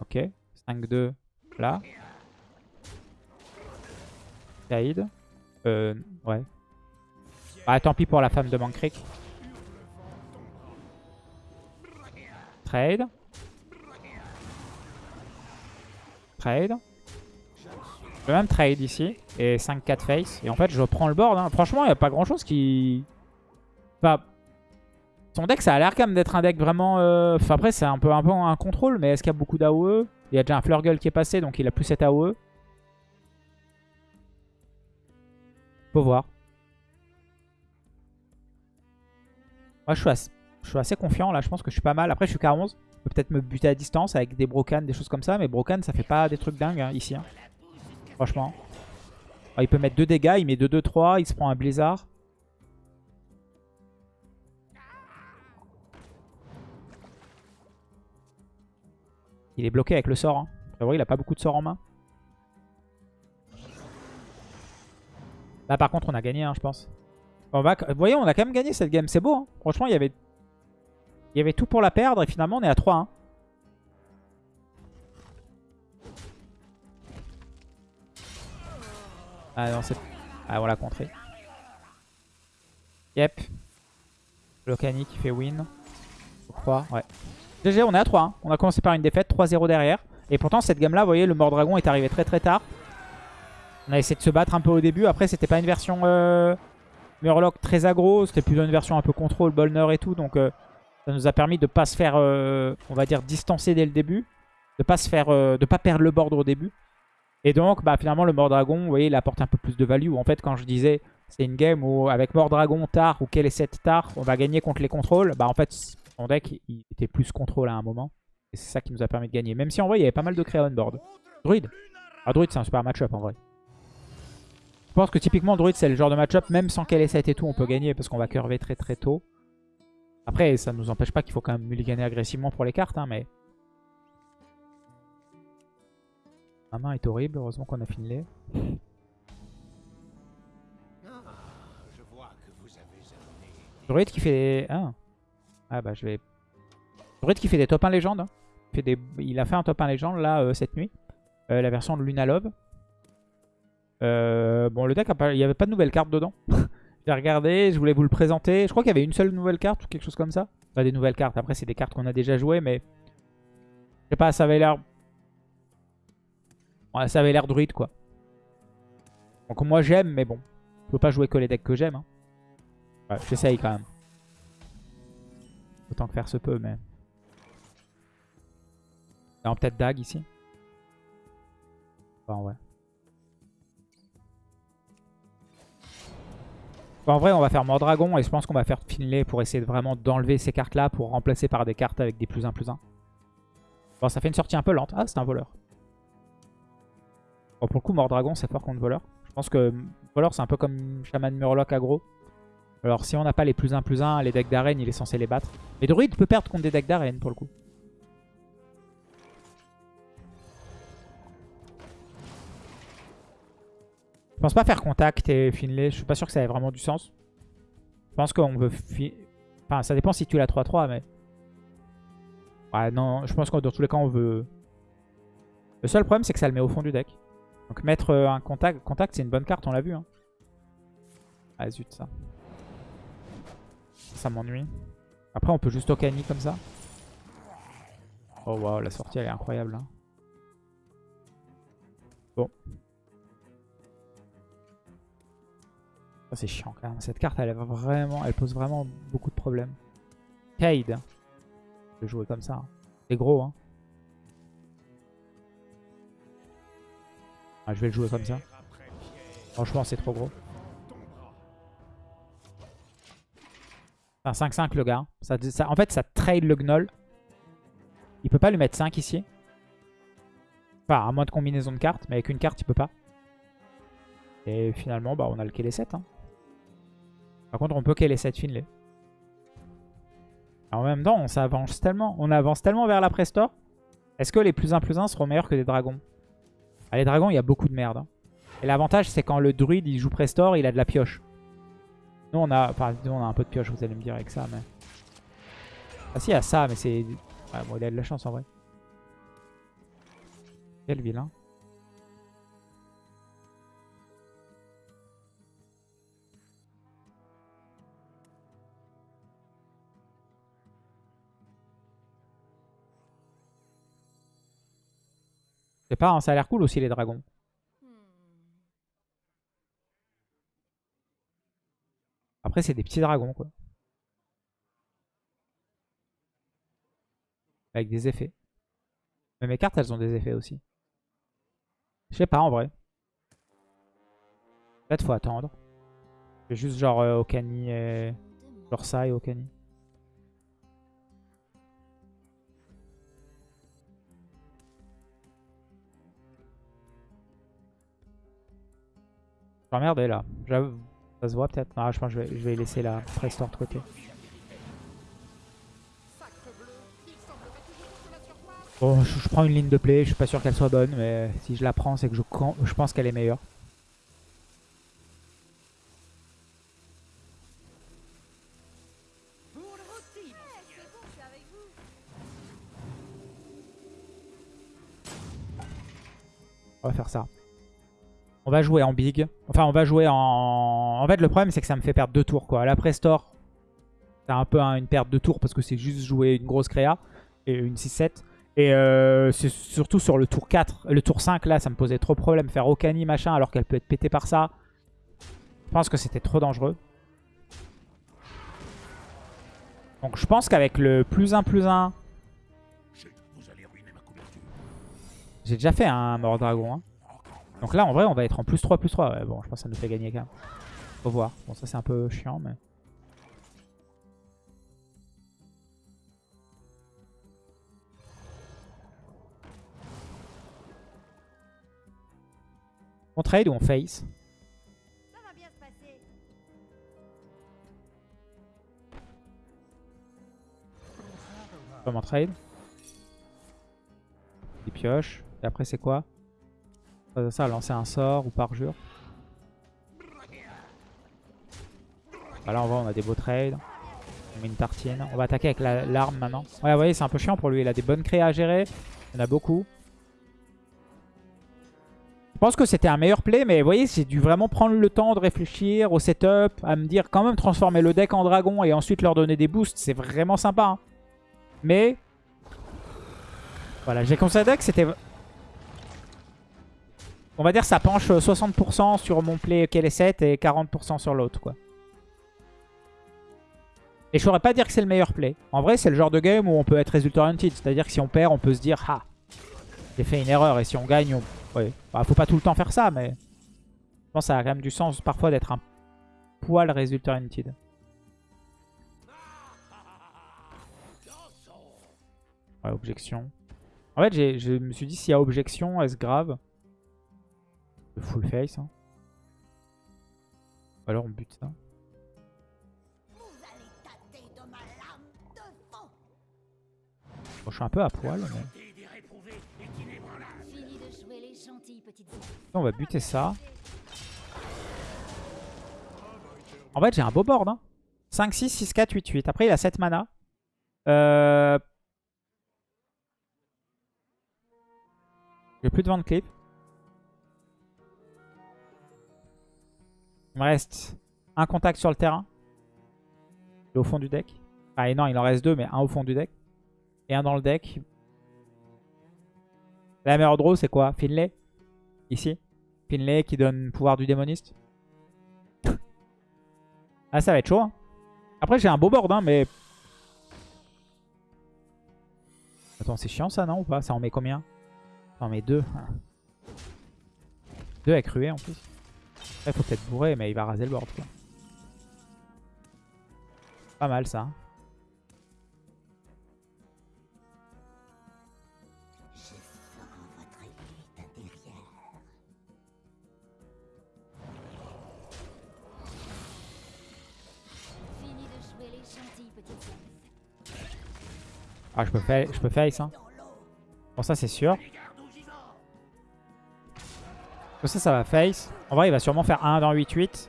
Ok. 5-2, là. Kaïd. Euh, ouais. Ah, tant pis pour la femme de Mancric. Trade. Trade. Je peux même trade ici. Et 5-4 face. Et en fait, je prends le board. hein. Franchement, il n'y a pas grand chose qui... Enfin, son deck, ça a l'air quand même d'être un deck vraiment... euh, Enfin, après, c'est un peu, un peu un contrôle. Mais est-ce qu'il y a beaucoup d'AOE Il y a déjà un Flurgle qui est passé. Donc, il a plus cette AOE. Faut voir. Moi, je suis, assez, confiant. Là, je pense que je suis pas mal. Après, je suis K11. Je peux peut-être me buter à distance avec des Brocan, des choses comme ça. Mais Brocan, ça fait pas des trucs dingues hein, ici. hein. Franchement. Ah, il peut mettre 2 dégâts. Il met 2-2-3. Il se prend un Blizzard. Il est bloqué avec le sort. Hein. Vrai, il a pas beaucoup de sorts en main. Là, par contre, on a gagné, hein, je pense. Bah, vous voyez, on a quand même gagné cette game. C'est beau. hein. Franchement, il y avait... Il y avait tout pour la perdre. Et finalement, on est à 3. hein. Ah non, c'est... Ah, on l'a contré. Yep. Locani qui fait win. Je crois, ouais. GG, on est à 3. hein. On a commencé par une défaite, 3-0 derrière. Et pourtant, cette game-là, vous voyez, le Mordragon est arrivé très très tard. On a essayé de se battre un peu au début. Après, c'était pas une version euh, Murloc très aggro. C'était plutôt une version un peu contrôle, Bolner et tout. Donc, euh, ça nous a permis de pas se faire, euh, on va dire, distancer dès le début. De pas se faire, de pas perdre le board au début. Et donc, bah, finalement, le Mordragon, vous voyez, il apporte un peu plus de value. En fait, quand je disais, c'est une game où avec Mordragon tard ou quel est cette tard, on va gagner contre les contrôles. Bah, en fait, son deck, il était plus contrôle à un moment. Et c'est ça qui nous a permis de gagner. Même si en vrai, il y avait pas mal de créa on board. Druid. Ah, Druid, c'est un super match-up en vrai. Je pense que typiquement, Druid, c'est le genre de match-up, même sans qu'elle ait 7 et tout, on peut gagner parce qu'on va curver très très tôt. Après, ça ne nous empêche pas qu'il faut quand même mulliganer agressivement pour les cartes, hein, mais... Ma main est horrible, heureusement qu'on a avez amené. Druid qui fait... Ah. Ah bah je vais... Druid qui fait des top 1 légendes. hein. Il, a fait un top 1 légende là euh, cette nuit. Euh, la version de Luna Love. Euh, bon le deck, a il n'y avait pas de nouvelles cartes dedans. J'ai regardé, je voulais vous le présenter. Je crois qu'il y avait une seule nouvelle carte ou quelque chose comme ça. Pas des nouvelles cartes, après c'est des cartes qu'on a déjà jouées mais... Je sais pas, ça avait l'air... Ouais, ça avait l'air druide quoi. Donc moi j'aime mais bon. Je peux pas jouer que les decks que j'aime. hein. Ouais, J'essaye quand même. Autant que faire se peut, mais... Non, peut-être Dag ici. En vrai, on va faire Mordragon et je pense qu'on va faire Finlay pour essayer de vraiment d'enlever ces cartes-là pour remplacer par des cartes avec des plus 1 plus 1. Bon, ça fait une sortie un peu lente. Ah, c'est un voleur. Bon, pour le coup, Mordragon, c'est fort contre voleur. Je pense que voleur, c'est un peu comme Shaman Murloc aggro. Alors si on n'a pas les plus 1 plus 1, les decks d'arène, il est censé les battre. Mais Druid peut perdre contre des decks d'arène pour le coup. Je pense pas faire contact et Finlay, je suis pas sûr que ça ait vraiment du sens. Je pense qu'on veut... fi- Enfin, ça dépend si tu l'as 3-3, mais... Ouais, non, je pense que dans tous les cas, on veut... Le seul problème, c'est que ça le met au fond du deck. Donc mettre euh, un contact, contact c'est une bonne carte, on l'a vu. Hein. Ah zut, ça. Ça m'ennuie. Après, on peut juste Okani comme ça. Oh waouh, la sortie elle est incroyable. hein. Bon. Ça c'est chiant quand même. Cette carte elle, est vraiment, elle pose vraiment beaucoup de problèmes. Cade. Je vais jouer comme ça. hein. C'est gros hein. Ah, je vais le jouer comme ça. Franchement c'est trop gros. Enfin 5-5 le gars. en fait ça trade le gnoll. Il peut pas lui mettre 5 ici. Enfin à moins de combinaison de cartes. Mais avec une carte il peut pas. Et finalement bah, on a le Kelly 7. hein. Par contre on peut Kelly 7 Finlay. En même temps on s'avance tellement. On avance tellement vers la Prestore. Est-ce que les plus 1 plus 1 seront meilleurs que des dragons? Ah, les dragons, il y a beaucoup de merde. hein. Et l'avantage, c'est quand le druide, il joue Prestor, il a de la pioche. Nous, on a, on a un peu de pioche, vous allez me dire, avec ça, mais... Ah si, il y a ça, mais c'est... Ouais, bon, il a de la chance, en vrai. Quel vilain. Je sais pas, hein, ça a l'air cool aussi les dragons. Après, c'est des petits dragons, quoi. Avec des effets. Mais mes cartes, elles ont des effets aussi. Je sais pas, en vrai. Peut-être faut attendre. Juste genre euh, Okani et... Genre ça et Okani. Je suis emmerdé là. J'avoue. Ça se voit peut-être Ah, je pense que je vais, laisser la Prestor de côté. Bon, je, prends une ligne de play. Je suis pas sûr qu'elle soit bonne, mais si je la prends, c'est que je pense qu'elle est meilleure. On va faire ça. On va jouer en big. Enfin, on va jouer en... En fait, le problème, c'est que ça me fait perdre deux tours, quoi. La Prestor, c'est un peu un- une perte de tour parce que c'est juste jouer une grosse créa et une 6-7. Et euh, c'est surtout sur le tour 4. Le tour 5, là, ça me posait trop de problèmes. Faire Okani, machin, alors qu'elle peut être pétée par ça. Je pense que c'était trop dangereux. Donc je pense qu'avec le plus 1 plus 1... Vous allez ruiner ma couverture. J'ai déjà fait un mort dragon. hein. Donc là, en vrai, on va être en plus 3, plus 3. Ouais, bon, je pense que ça nous fait gagner quand même. Faut voir. Bon, ça, c'est un peu chiant, mais... On trade ou on face? Ça. Comment trade? Des pioches. Et après, c'est quoi? Ça, ça, lancer un sort ou parjure. Voilà, on voit, on a des beaux trades. On met une tartine. On va attaquer avec la- l'arme maintenant. Ouais, vous voyez, c'est un peu chiant pour lui. Il a des bonnes créas à gérer. Il y en a beaucoup. Je pense que c'était un meilleur play, mais vous voyez, j'ai dû vraiment prendre le temps de réfléchir au setup, à me dire quand même transformer le deck en dragon et ensuite leur donner des boosts. C'est vraiment sympa. hein. Mais voilà, j'ai considéré que c'était... On va dire ça penche 60% sur mon play KL7 et 40% sur l'autre, quoi. Et je saurais pas dire que c'est le meilleur play. En vrai, c'est le genre de game où on peut être résultat oriented. C'est-à-dire que si on perd, on peut se dire « Ah, j'ai fait une erreur. » Et si on gagne, on... Ouais. Bah, faut pas tout le temps faire ça, mais... Je pense que ça a quand même du sens parfois d'être un poil résultat oriented. Ouais, objection. En fait, je me suis dit, s'il y a objection, est-ce grave? Le full face. Hein. Alors on bute ça. De de. Bon, je suis un peu à poil, mais... De. On va buter ça. En fait, j'ai un beau board. Hein. 5, 6, 6, 4, 8, 8. Après, il a 7 mana. Euh... J'ai plus de vente clip. Il me reste un contact sur le terrain. Au fond du deck. Ah et non, il en reste deux, mais un au fond du deck. Et un dans le deck. La meilleure draw, c'est quoi? Finlay Ici Finlay qui donne pouvoir du démoniste. ah, ça va être chaud. hein. Après, j'ai un beau board, hein, mais... Attends, c'est chiant ça, non ou pas? Ça en met combien? Ça en met deux. deux avec ruée en plus. Il faut peut-être bourrer, mais il va raser le board. Quoi. Pas mal ça. hein. Ah, je peux, faire, je peux face. Hein. Bon, ça c'est sûr. Ça, ça va face. En vrai, il va sûrement faire 1 dans 8-8.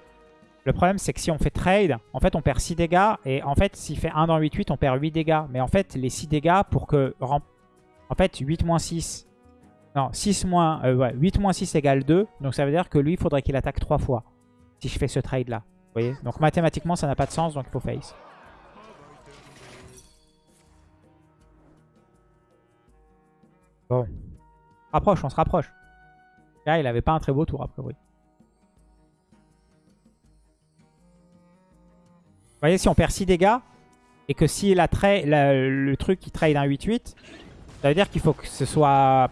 Le problème, c'est que si on fait trade, en fait, on perd 6 dégâts. Et en fait, s'il fait 1 dans 8-8, on perd 8 dégâts. Mais en fait, les 6 dégâts, pour que... En fait, 8 moins 6... Non, 6 moins... Euh, ouais, 8 moins 6 égale 2. Donc ça veut dire que lui, il faudrait qu'il attaque 3 fois. Si je fais ce trade-là. Vous voyez? Donc mathématiquement, ça n'a pas de sens, donc il faut face. Bon. Rapproche, on se rapproche. Il avait pas un très beau tour, a priori. Vous voyez, si on perd 6 dégâts, et que si la la, le truc il trade un 8-8, ça veut dire qu'il faut que ce soit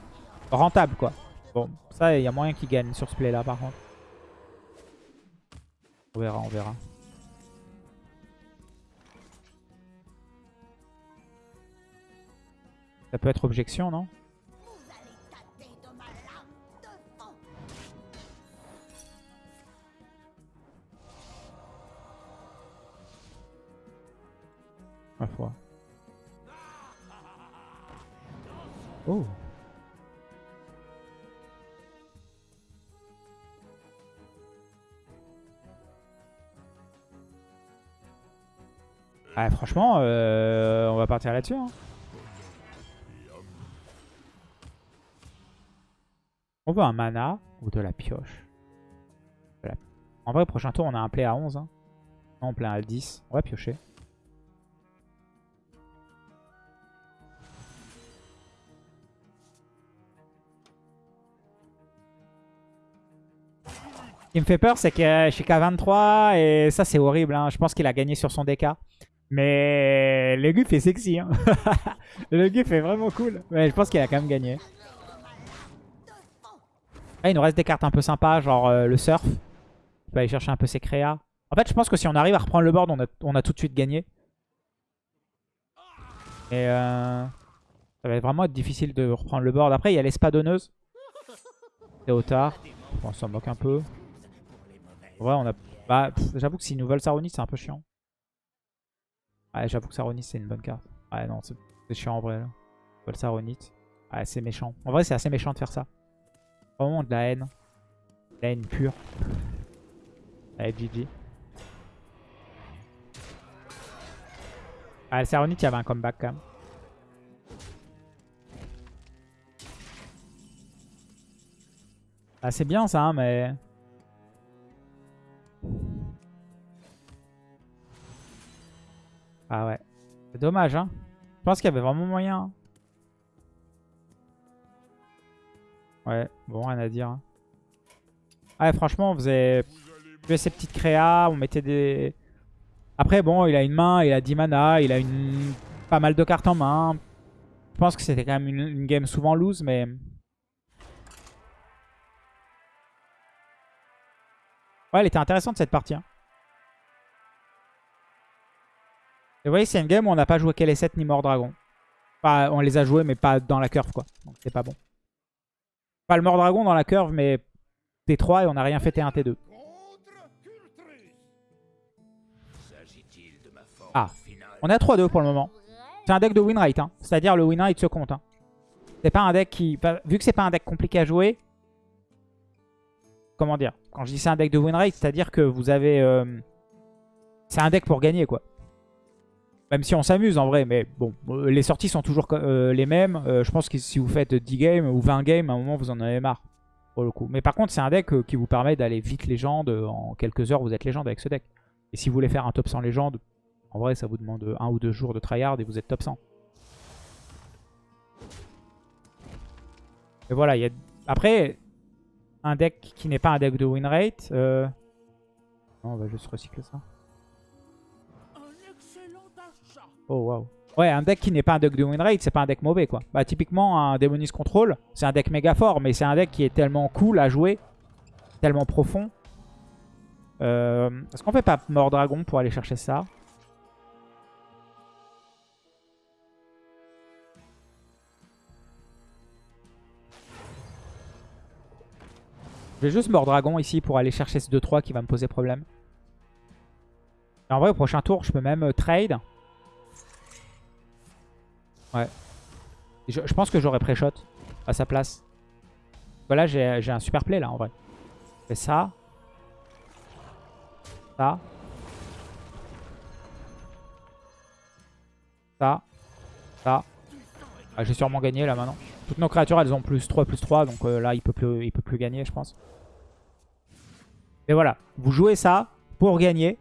rentable, quoi. Bon, ça, il y a moyen qu'il gagne sur ce play-là, par contre. On verra, on verra. Ça peut être objection, non? Ma. Oh Ah, franchement, euh, on va partir là-dessus. Hein. On veut un mana ou de la pioche. En vrai, prochain tour, on a un play à 11. Hein. Play à 10. On va piocher. Qui me fait peur, c'est que je suis qu'à 23 et ça, c'est horrible. Hein. Je pense qu'il a gagné sur son DK. Mais le Guff est sexy. Hein. le Guff est vraiment cool. Mais je pense qu'il a quand même gagné. Ah, il nous reste des cartes un peu sympas, genre euh, le surf. On peut aller chercher un peu ses créas. En fait, je pense que si on arrive à reprendre le board, on a, tout de suite gagné. Et euh, ça va vraiment être difficile de reprendre le board. Après, il y a l'espadonneuse. C'est au tard. on s'en moque un peu. Ouais, on a... Bah, j'avoue que s'ils nous veulent Saronis, c'est un peu chiant. Ouais, j'avoue que Saronite, c'est une bonne carte. Ouais, non, c'est chiant en vrai. Là. Le Saronite. Ouais, c'est méchant. En vrai, c'est assez méchant de faire ça. Vraiment de la haine. De la haine pure. Allez, GG. Ah, le Saronite, il y avait un comeback quand même. Ah, c'est bien ça, hein, mais... Ah ouais. C'est dommage, hein. Je pense qu'il y avait vraiment moyen. Hein. Ouais, bon, rien à dire. Hein. Ouais, franchement, on faisait ces petites créas, on mettait des... Après, bon, il a une main, il a 10 mana, il a une... pas mal de cartes en main. Je pense que c'était quand même une, game souvent loose, mais... Ouais, elle était intéressante cette partie. Hein. Et vous voyez, c'est une game où on n'a pas joué KL7 ni Mort Dragon. Enfin, on les a joués, mais pas dans la curve, quoi. Donc c'est pas bon. Pas le Mort Dragon dans la curve, mais T3 et on n'a rien fait T1, T2. Ah, on est à 3-2 pour le moment. C'est un deck de win rate, hein. c'est-à-dire le win rate se compte. Hein. C'est pas un deck qui... Vu que c'est pas un deck compliqué à jouer, comment dire Quand je dis c'est un deck de win rate, c'est-à-dire que vous avez... Euh, c'est un deck pour gagner, quoi. Même si on s'amuse en vrai, mais bon, euh, les sorties sont toujours euh, les mêmes. Euh, je pense que si vous faites 10 games ou 20 games, à un moment vous en avez marre. Pour le coup. Mais par contre, c'est un deck qui vous permet d'aller vite légende. En quelques heures, vous êtes légende avec ce deck. Et si vous voulez faire un top 100 légende, en vrai, ça vous demande un ou deux jours de tryhard et vous êtes top 100. Et voilà, il y a... après, un deck qui n'est pas un deck de win rate. Non, on va juste recycler ça. Oh. Ouais, un deck qui n'est pas un deck de win rate, c'est pas un deck mauvais quoi. Bah typiquement un Demonist Control, c'est un deck méga fort, mais c'est un deck qui est tellement cool à jouer, tellement profond. Euh, Est-ce qu'on fait pas Mort Dragon pour aller chercher ça? Je vais juste Mort Dragon ici pour aller chercher ce 2-3 qui va me poser problème. en vrai, au prochain tour, je peux même euh, trade. Ouais. Je, pense que j'aurais pré-shot à sa place. Voilà, j'ai un super play là en vrai. Je fais ça. Ça. Ça. Ça. Ah, J'ai sûrement gagné là maintenant. Toutes nos créatures elles ont plus 3, plus 3. Donc euh, là il peut, plus, il peut plus gagner je pense. Mais voilà. Vous jouez ça pour gagner.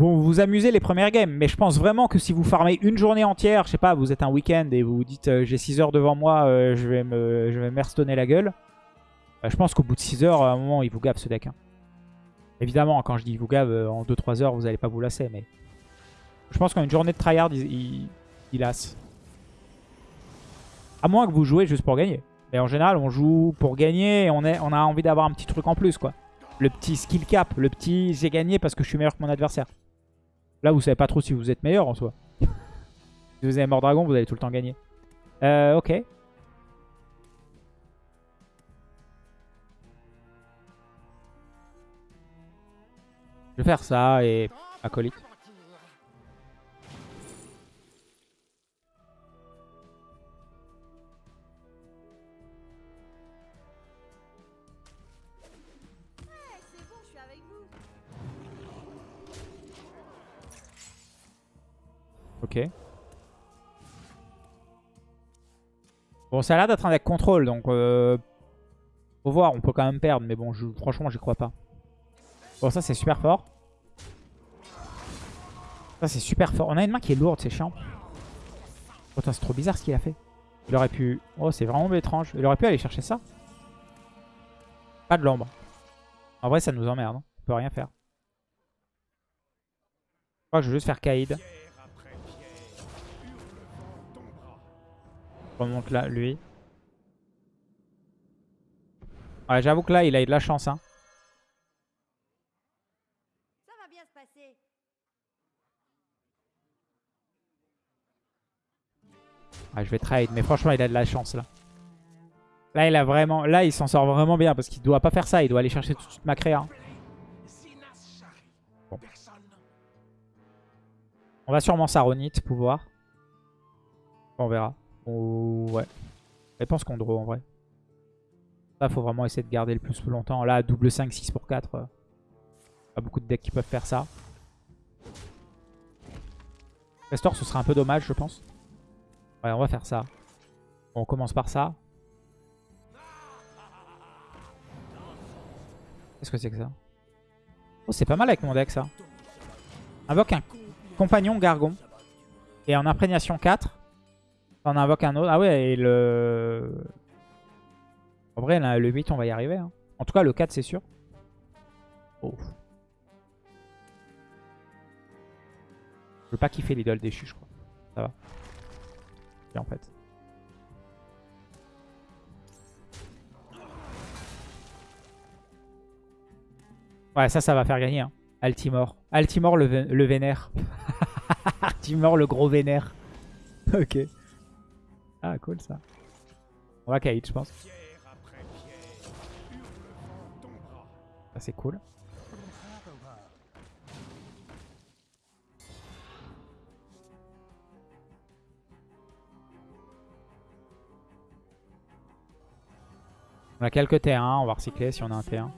Vous vous amusez les premières games. Mais je pense vraiment que si vous farmez une journée entière, je sais pas, vous êtes un week-end et vous vous dites euh, j'ai 6 heures devant moi, euh, je vais me, je la gueule. Bah, je pense qu'au bout de 6 heures, à un moment, il vous gave ce deck. hein. Évidemment, quand je dis il vous gave, euh, en 2-3 heures, vous allez pas vous lasser. Mais je pense qu'en une journée de tryhard, il, lasse. À moins que vous jouez juste pour gagner. Mais en général, on joue pour gagner et on, on a envie d'avoir un petit truc en plus. quoi. Le petit skill cap, le petit j'ai gagné parce que je suis meilleur que mon adversaire. Là, vous savez pas trop si vous êtes meilleur en soi. si vous avez mort dragon, vous allez tout le temps gagner. Euh, ok. Je vais faire ça et acolyte. Ok. Bon, ça a l'air d'être un deck contrôle, donc euh, faut voir, on peut quand même perdre, mais bon, je, franchement, j'y crois pas. Bon, ça c'est super fort. Ça c'est super fort. On a une main qui est lourde, c'est chiant. Oh, c'est trop bizarre ce qu'il a fait. Il aurait pu... Oh, c'est vraiment étrange. Il aurait pu aller chercher ça. Pas de l'ombre. En vrai, ça nous emmerde. hein. On peut rien faire. Je crois que je vais juste faire Kaïd. Remonte là, lui. Ouais, j'avoue que là, il a eu de la chance. Hein. Ça va bien se passer. Ouais, je vais trade, mais franchement, il a de la chance là. Là, il a vraiment, là, il s'en sort vraiment bien parce qu'il doit pas faire ça. Il doit aller chercher tout de suite ma créa. hein. Bon. On va sûrement Saronite pouvoir. On verra. Ou ouais. Je pense qu'on draw en vrai. Là, faut vraiment essayer de garder le plus longtemps. Là, double 5, 6 pour 4. euh, Pas beaucoup de decks qui peuvent faire ça. Restore, ce serait un peu dommage, je pense. Ouais, on va faire ça. Bon, on commence par ça. Qu'est-ce que c'est que ça? Oh, c'est pas mal avec mon deck, ça. Invoque un compagnon Gargon. Et en imprégnation 4, on invoque un autre. Ah ouais, et le... En vrai, le 8, on va y arriver. hein. En tout cas, le 4, c'est sûr. Oh. Je veux pas kiffer l'idole déchu, je crois. Ça va. En fait. Ouais, ça, ça va faire gagner. Hein. Altimore. Altimore le, le vénère. Altimore le gros vénère. ok. Ah, cool ça. On va Kaïd, je pense. C'est cool. On a quelques T1, on va recycler si on a un T1.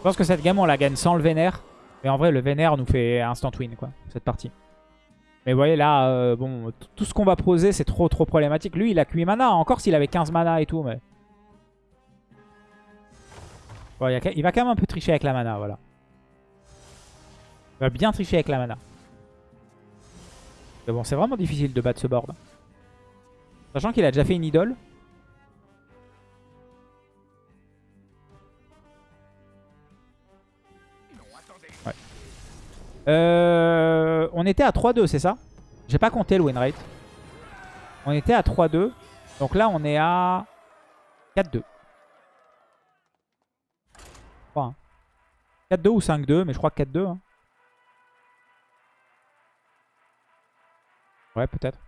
Je pense que cette game on la gagne sans le vénère. Mais en vrai le vénère nous fait instant win quoi, cette partie. Mais vous voyez là, euh, bon, tout ce qu'on va poser c'est trop trop problématique. Lui il a que 8 mana, encore s'il avait 15 mana et tout. mais Bon, il, il va quand même un peu tricher avec la mana, voilà. Il va bien tricher avec la mana. Mais bon, c'est vraiment difficile de battre ce board. Sachant qu'il a déjà fait une idole. Euh, on était à 3-2, c'est ça? J'ai pas compté le win rate. On était à 3-2. Donc là, on est à 4-2. 3 4-2 ou 5-2, mais je crois que 4-2. hein. Ouais, peut-être.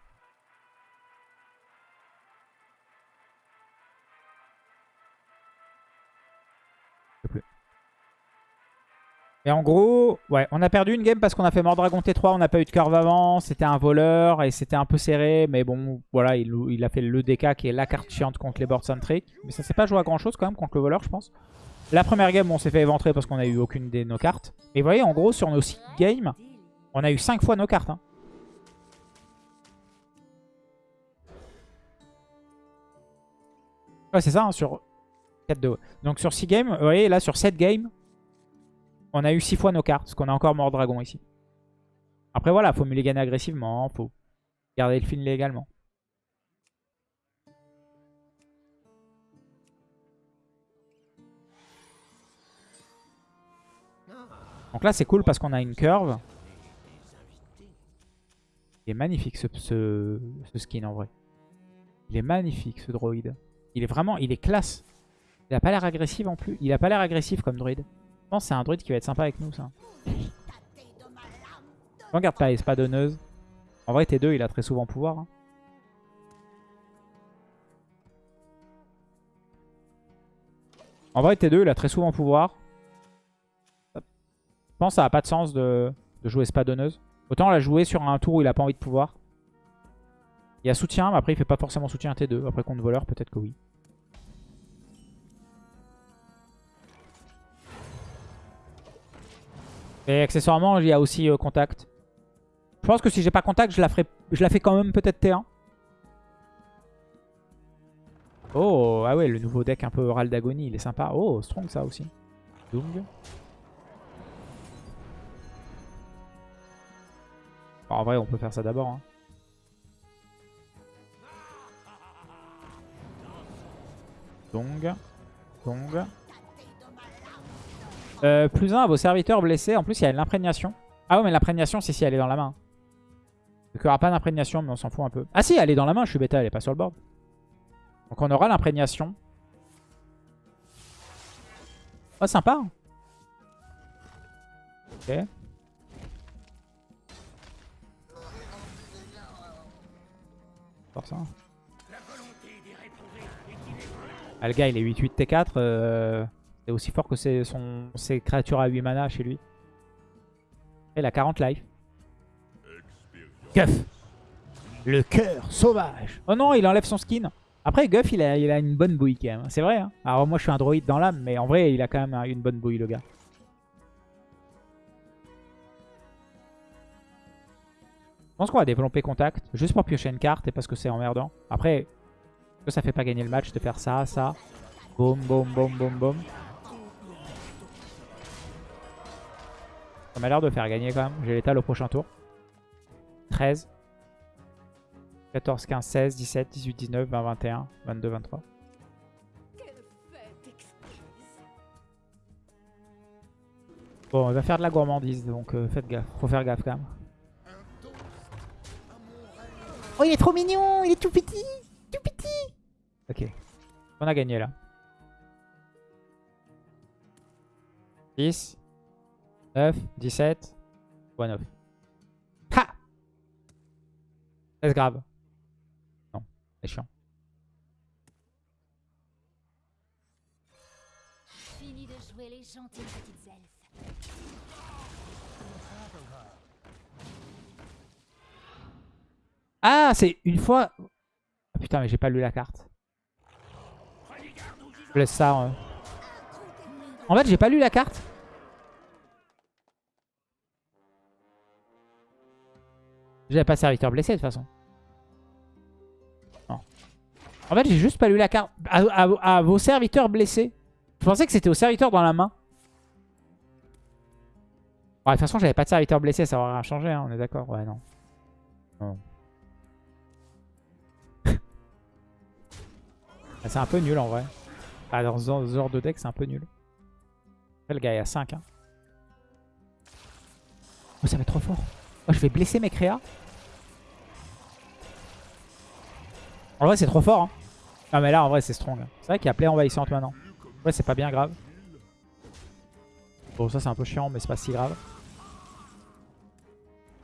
Et en gros, ouais, on a perdu une game parce qu'on a fait Mordragon T3, on n'a pas eu de curve avant, c'était un voleur et c'était un peu serré, mais bon, voilà, il, a fait le DK qui est la carte chiante contre les boards centric. Mais ça s'est pas joué à grand chose quand même contre le voleur, je pense. La première game, on s'est fait éventrer parce qu'on a eu aucune des nos cartes. Et vous voyez, en gros, sur nos 6 games, on a eu 5 fois nos cartes. hein. Ouais, c'est ça, hein, sur 4-2. Donc sur 6 games, vous voyez, là, sur 7 games, on a eu 6 fois nos cartes, parce qu'on a encore mort dragon ici. Après voilà, faut mulliganer agressivement, faut garder le fil légalement. Donc là c'est cool parce qu'on a une curve. Il est magnifique ce, ce, skin en vrai. Il est magnifique ce droïde. Il est vraiment, il est classe. Il a pas l'air agressif en plus. Il a pas l'air agressif comme druide. Que c'est un druide qui va être sympa avec nous ça. Regarde pas espadonneuse. En vrai T2 il a très souvent pouvoir. hein. En vrai T2 il a très souvent pouvoir. Je pense que ça n'a pas de sens de, jouer espadonneuse. Autant la jouer sur un tour où il a pas envie de pouvoir. Il y a soutien mais après il fait pas forcément soutien T2. Après contre voleur peut-être que oui. Et accessoirement, il y a aussi euh, contact. Je pense que si j'ai pas contact, je la, ferai... je la fais quand même peut-être T1. Oh, ah ouais, le nouveau deck un peu oral d'agonie, il est sympa. Oh, strong ça aussi. Dung. Bon, en vrai, on peut faire ça d'abord. hein. Dong. Dong. Euh, plus 1 à vos serviteurs blessés. En plus, il y a l'imprégnation. Ah ouais, mais l'imprégnation, c'est si elle est dans la main. Donc, il n'y aura pas d'imprégnation, mais on s'en fout un peu. Ah si, elle est dans la main, je suis bêta, elle est pas sur le board. Donc on aura l'imprégnation. Oh, sympa. Ok. Force, hein. Ah, le gars, il est 8-8 T4. euh, C'est aussi fort que ses, créatures à 8 mana chez lui. Il a 40 life. Guff Le cœur sauvage Oh non, il enlève son skin. Après, Guff, il a, une bonne bouille quand même. C'est vrai. Hein Alors moi, je suis un droïde dans l'âme, mais en vrai, il a quand même une bonne bouille, le gars. Je pense qu'on va développer contact, juste pour piocher une carte et parce que c'est emmerdant. Après, ça fait pas gagner le match de faire ça, ça? Boum, boum, boum, boum, boum. Ça m'a l'air de faire gagner quand même. J'ai l'étal au prochain tour. 13. 14, 15, 16, 17, 18, 19, 20, 21, 22, 23. Quelle fête exquise. Bon, il va faire de la gourmandise, donc euh, faites gaffe. Faut faire gaffe quand même. Oh, il est trop mignon Il est tout petit Tout petit Ok. On a gagné là. 10, 9, 17, 9. Ha C'est grave? Non, c'est chiant. Fini de jouer les gentilles petites elfes. Ah, c'est une fois... Ah, putain, mais j'ai pas lu la carte. Je laisse ça. euh. En fait, j'ai pas lu la carte. J'avais pas serviteur blessé de toute façon. Non. En fait, j'ai juste pas lu la carte. À, à- à vos serviteurs blessés. Je pensais que c'était aux serviteurs dans la main. De toute façon, j'avais pas de serviteur blessé, ça aurait rien changé, hein, on est d'accord Ouais, non. Non. Ah, c'est un peu nul en vrai. Ah, dans ce genre de deck, c'est un peu nul. Après, le gars est à 5. Hein. Oh, ça va être trop fort. Oh, je vais blesser mes créas. En vrai, c'est trop fort. Hein. Ah, mais là, en vrai, c'est strong. C'est vrai qu'il y a play envahissante maintenant. Ouais, c'est pas bien grave. Bon, ça, c'est un peu chiant, mais c'est pas si grave.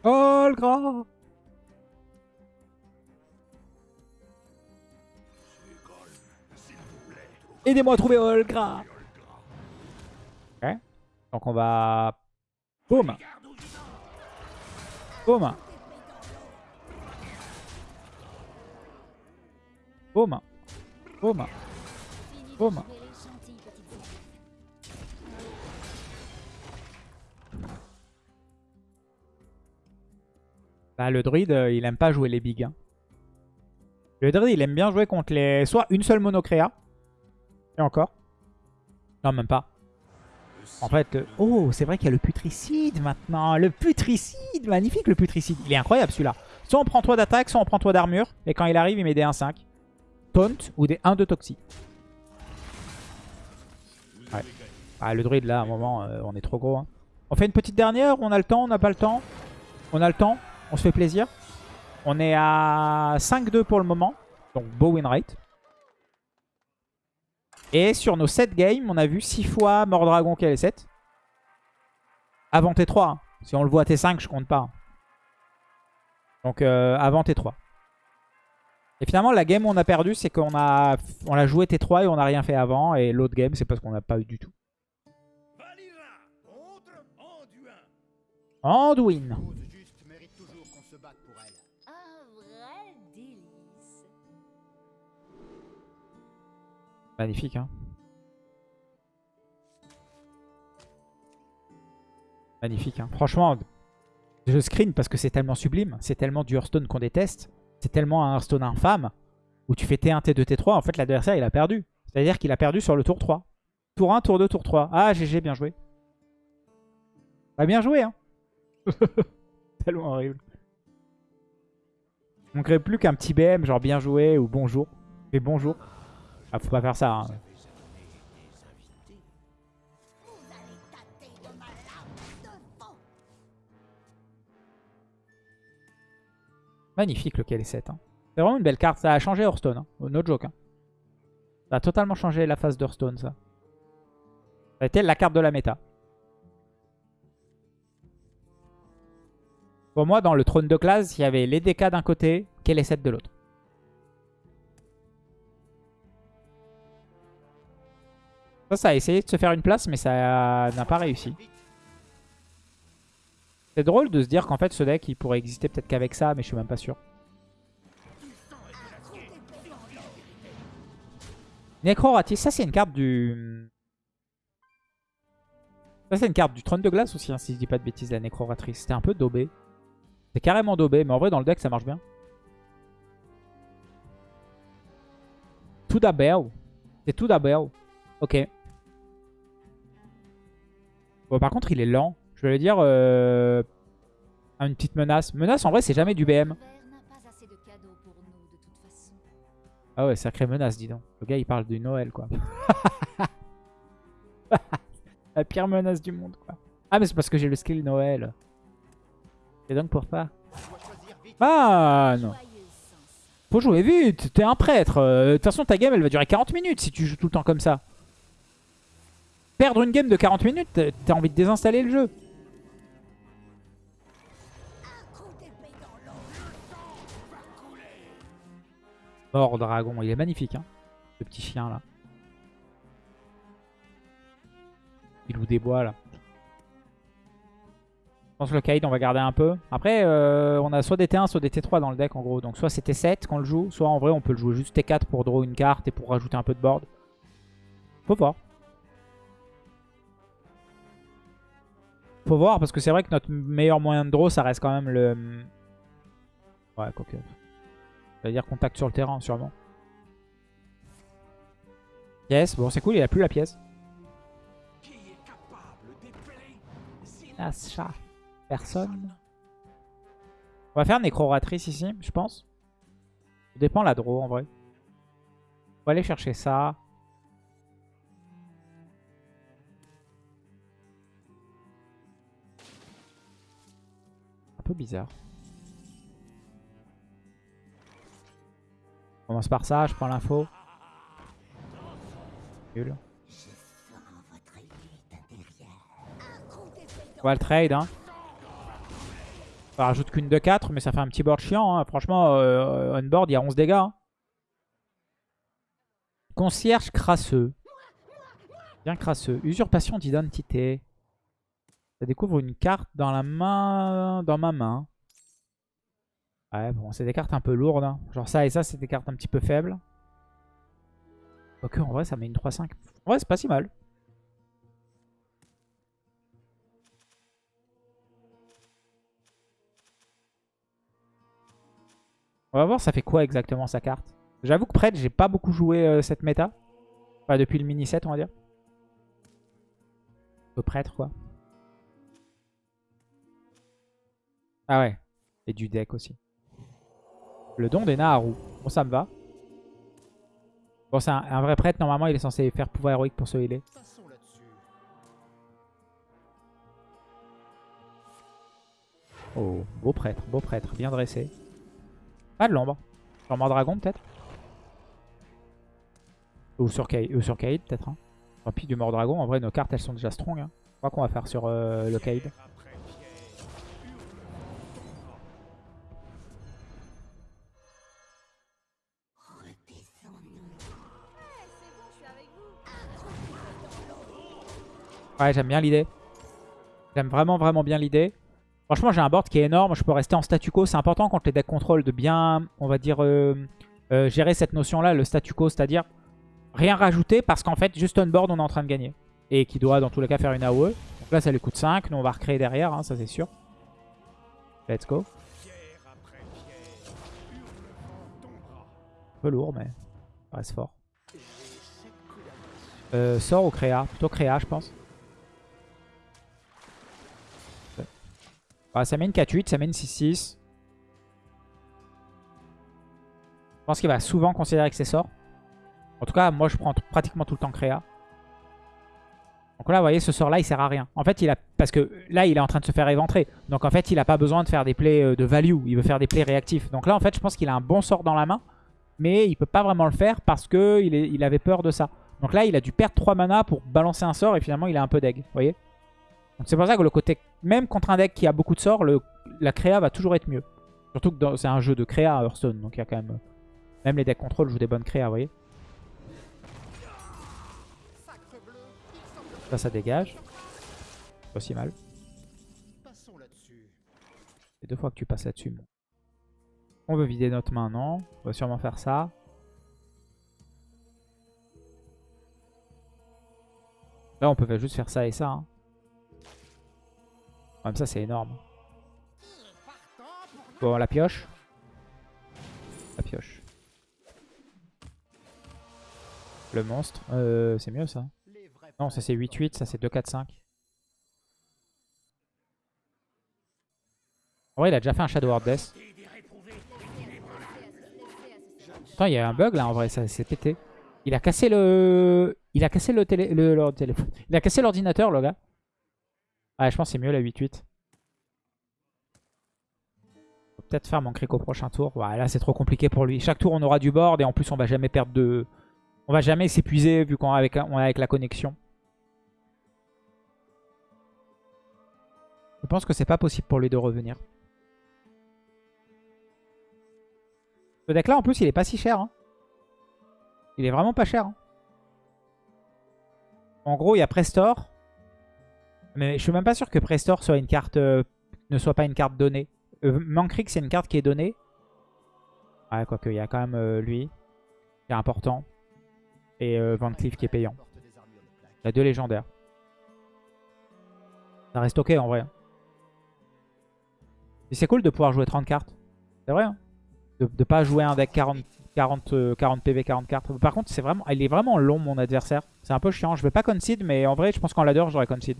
Oh, Aidez-moi à trouver Olgra Ok. Donc on va Boum. Boum. Boum. Boum. Boum. Bah, le druide, euh, il aime pas jouer les bigs. hein. Le druide, il aime bien jouer contre les... Soit une seule monocréa. Et encore. Non, même pas. En fait... Oh, c'est vrai qu'il y a le putricide maintenant. Le putricide Magnifique, le putricide. Il est incroyable, celui-là. Soit on prend 3 d'attaque, soit on prend 3 d'armure. Et quand il arrive, il met des 1-5. Taunt ou des 1 de toxi. Ouais. Ah, le druide, là, à un moment, euh, on est trop gros. hein. On fait une petite dernière On a le temps On n'a pas le temps On a le temps On se fait plaisir On est à 5-2 pour le moment. Donc, beau win rate. Et sur nos 7 games, on a vu 6 fois Mordragon qui est 7. Avant T3. hein. Si on le voit à T5, je compte pas. hein. Donc euh, avant T3. Et finalement, la game où on a perdu, c'est qu'on a, on a joué T3 et on n'a rien fait avant. Et l'autre game, c'est parce qu'on n'a pas eu du tout. Anduin. Magnifique, hein. Magnifique, hein. Franchement, je screen parce que c'est tellement sublime. C'est tellement du Hearthstone qu'on déteste. C'est tellement un Hearthstone infâme. Où tu fais T1, T2, T3. En fait, l'adversaire, il a perdu. C'est-à-dire qu'il a perdu sur le tour 3. Tour 1, tour 2, tour 3. Ah, GG, bien joué. Bah, bien joué, hein. tellement horrible. On crée plus qu'un petit BM, genre bien joué ou bonjour. Et bonjour. Ah, faut pas faire ça, hein. Magnifique le KL7. Hein. C'est vraiment une belle carte. Ça a changé Hearthstone. Hein. No joke. hein. Ça a totalement changé la phase d'Hearthstone, ça. Ça a été la carte de la méta. Pour moi, dans le trône de classe, il y avait les DK d'un côté, KL7 de l'autre. Ça, ça a essayé de se faire une place, mais ça n'a pas réussi. C'est drôle de se dire qu'en fait, ce deck, il pourrait exister peut-être qu'avec ça, mais je suis même pas sûr. Necroratis, ça c'est une carte du... Ça c'est une carte du trône de glace aussi, hein, si je dis pas de bêtises, la Necroratrice. C'était un peu daubé. C'est carrément daubé, mais en vrai dans le deck ça marche bien. Tout d'abord. C'est tout d'abord. Ok. Bon, par contre, il est lent. Je vais dire, euh, une petite menace. Menace, en vrai, c'est jamais du BM. Pas. Ah ouais, sacrée menace, dis donc. Le gars, il parle du Noël, quoi. La pire menace du monde, quoi. Ah, mais c'est parce que j'ai le skill Noël. C'est donc pour ça. Ah, non. Faut jouer vite, t'es un prêtre. Euh, De toute façon, ta game, elle va durer 40 minutes si tu joues tout le temps comme ça. Perdre une game de 40 minutes, t'as envie de désinstaller le jeu. Mort dragon, il est magnifique, hein, ce petit chien là. Il loue des bois là. Je pense que le Kaïd, on va garder un peu. Après, euh, on a soit des T1, soit des T3 dans le deck en gros. Donc soit c'est T7 qu'on le joue, soit en vrai on peut le jouer juste T4 pour draw une carte et pour rajouter un peu de board. Faut voir. Faut voir parce que c'est vrai que notre meilleur moyen de draw, ça reste quand même le... Ouais, quoique. C'est-à-dire contact sur le terrain, sûrement. Pièce, bon c'est cool, il a plus la pièce. Personne. On va faire nécroratrice ici, je pense. Ça dépend la draw en vrai. On va aller chercher ça. Un peu bizarre. Commence par ça, je prends l'info. Nul. On le trade, hein. Ça rajoute qu'une de 4, mais ça fait un petit board chiant. hein. Franchement, euh, on board, il y a 11 dégâts. hein. Concierge crasseux. Bien crasseux. Usurpation d'identité. Ça découvre une carte dans la main, dans ma main. Ouais, bon, c'est des cartes un peu lourdes. hein. Genre ça et ça, c'est des cartes un petit peu faibles. Ok, en vrai, ça met une 3-5. En vrai, c'est pas si mal. On va voir ça fait quoi exactement sa carte? J'avoue que prêtre, j'ai pas beaucoup joué euh, cette méta. Enfin, depuis le mini set, on va dire. Le prêtre, quoi. Ah ouais. Et du deck aussi. Le don des Naharu. Bon, ça me va. Bon, c'est un, vrai prêtre. Normalement, il est censé faire pouvoir héroïque pour se healer. Oh, beau prêtre, beau prêtre. Bien dressé. Pas de l'ombre. Sur Mordragon, peut-être Ou sur, Kaïd, ou sur peut-être. Hein. Tant pis, du Mordragon. En vrai, nos cartes, elles sont déjà strong. Hein. Je crois qu'on va faire sur euh, le Kaïd. Ouais, j'aime bien l'idée. J'aime vraiment, vraiment bien l'idée. Franchement, j'ai un board qui est énorme. Je peux rester en statu quo. C'est important contre les decks contrôle de bien, on va dire, euh, euh, gérer cette notion-là, le statu quo. C'est-à-dire rien rajouter parce qu'en fait, juste on board, on est en train de gagner. Et qui doit, dans tous les cas, faire une AOE. Donc là, ça lui coûte 5. Nous, on va recréer derrière, hein, ça c'est sûr. Let's go. Un peu lourd, mais ça reste fort. Euh, sort ou créa? Plutôt créa, je pense. Ah, ça met une 4-8, ça met une 6-6. Je pense qu'il va souvent considérer que c'est sort. En tout cas, moi, je prends pratiquement tout le temps créa. Donc là, vous voyez, ce sort-là, il sert à rien. En fait, il a parce que là, il est en train de se faire éventrer. Donc en fait, il n'a pas besoin de faire des plays euh, de value. Il veut faire des plays réactifs. Donc là, en fait, je pense qu'il a un bon sort dans la main. Mais il peut pas vraiment le faire parce qu'il il avait peur de ça. Donc là, il a dû perdre 3 mana pour balancer un sort et finalement, il a un peu d'egg. Vous voyez Donc c'est pour ça que le côté, même contre un deck qui a beaucoup de sorts, la créa va toujours être mieux. Surtout que c'est un jeu de créa à Hearthstone. Donc il y a quand même... Même les decks contrôle jouent des bonnes créas, vous voyez Ça, ça dégage. Pas si mal. C'est deux fois que tu passes là-dessus. On veut vider notre main, non? On va sûrement faire ça. Là, on peut juste faire ça et ça. hein. Même ça, c'est énorme. Bon, la pioche. La pioche. Le monstre. Euh, c'est mieux ça. Non, ça c'est 8-8, ça c'est 2-4-5. En vrai, il a déjà fait un Shadow Word Death. Attends, il y a un bug là en vrai, ça s'est pété. Il a cassé le. Il a cassé le, télé... le... le. Il a cassé l'ordinateur, le gars. Ouais, je pense que c'est mieux la 8-8. Faut peut-être faire mon cric au prochain tour. Ouais, là, c'est trop compliqué pour lui. Chaque tour, on aura du board et en plus, on va jamais perdre de. On va jamais s'épuiser vu qu'on est avec, avec la connexion. Je pense que c'est pas possible pour lui de revenir. Ce deck là en plus il est pas si cher. hein. Il est vraiment pas cher. hein. En gros il y a Prestor. Mais je suis même pas sûr que Prestor soit une carte, euh, ne soit pas une carte donnée. Euh, c'est une carte qui est donnée. Ouais quoique il y a quand même euh, lui. Qui est important. Et euh, Van qui est payant. Il y a deux légendaires. Ça reste ok en vrai. Et c'est cool de pouvoir jouer 30 cartes. C'est vrai. Hein de, de pas jouer un deck 40, 40, euh, 40 PV, 40 cartes. Par contre, c'est vraiment, il est vraiment long mon adversaire. C'est un peu chiant. Je vais pas concede, mais en vrai, je pense qu'en ladder, j'aurais concede.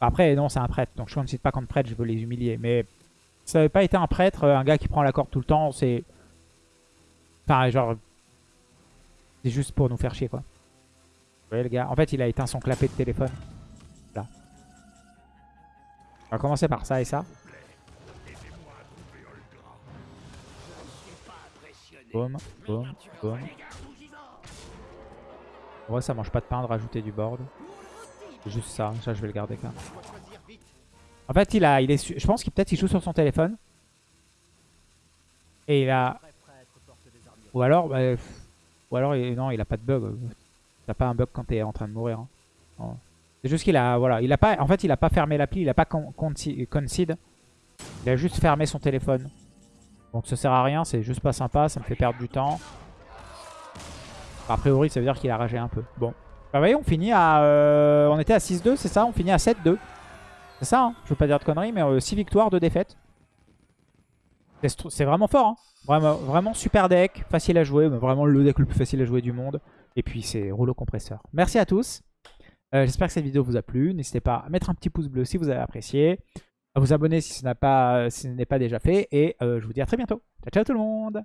Après, non, c'est un prêtre. Donc je concede pas contre prêtre, je veux les humilier. Mais ça avait pas été un prêtre, euh, un gars qui prend la corde tout le temps, c'est... Enfin, genre... C'est juste pour nous faire chier, quoi. Vous voyez le gars En fait, il a éteint son clapet de téléphone. Là. On va commencer par ça et ça. Boum, boum, boum. Vrai, ça mange pas de pain de rajouter du board. Juste ça. Ça, je vais le garder quand même. En fait, il a, il est, je pense qu'il peut-être il joue sur son téléphone. Et il a, ou alors, bah, ou alors, non, il a pas de bug. T'as pas un bug quand t'es en train de mourir. hein. C'est juste qu'il a, voilà, il a pas, en fait, il a pas fermé l'appli, il a pas con- conci- concede. Il a juste fermé son téléphone. Donc ça sert à rien, c'est juste pas sympa, ça me fait perdre du temps. A priori, ça veut dire qu'il a ragé un peu. Bon. Bah, vous voyez, on finit à... euh, on était à 6-2, c'est ça On finit à 7-2. C'est ça, hein Je veux pas dire de conneries, mais 6 victoires, 2 défaites. C'est vraiment fort, hein vraiment, vraiment super deck, facile à jouer, vraiment le deck le plus facile à jouer du monde. Et puis c'est rouleau compresseur. Merci à tous. Euh, J'espère que cette vidéo vous a plu. N'hésitez pas à mettre un petit pouce bleu si vous avez apprécié. À vous abonner si ce n'est pas, déjà fait. Et euh, je vous dis à très bientôt. Ciao, ciao tout le monde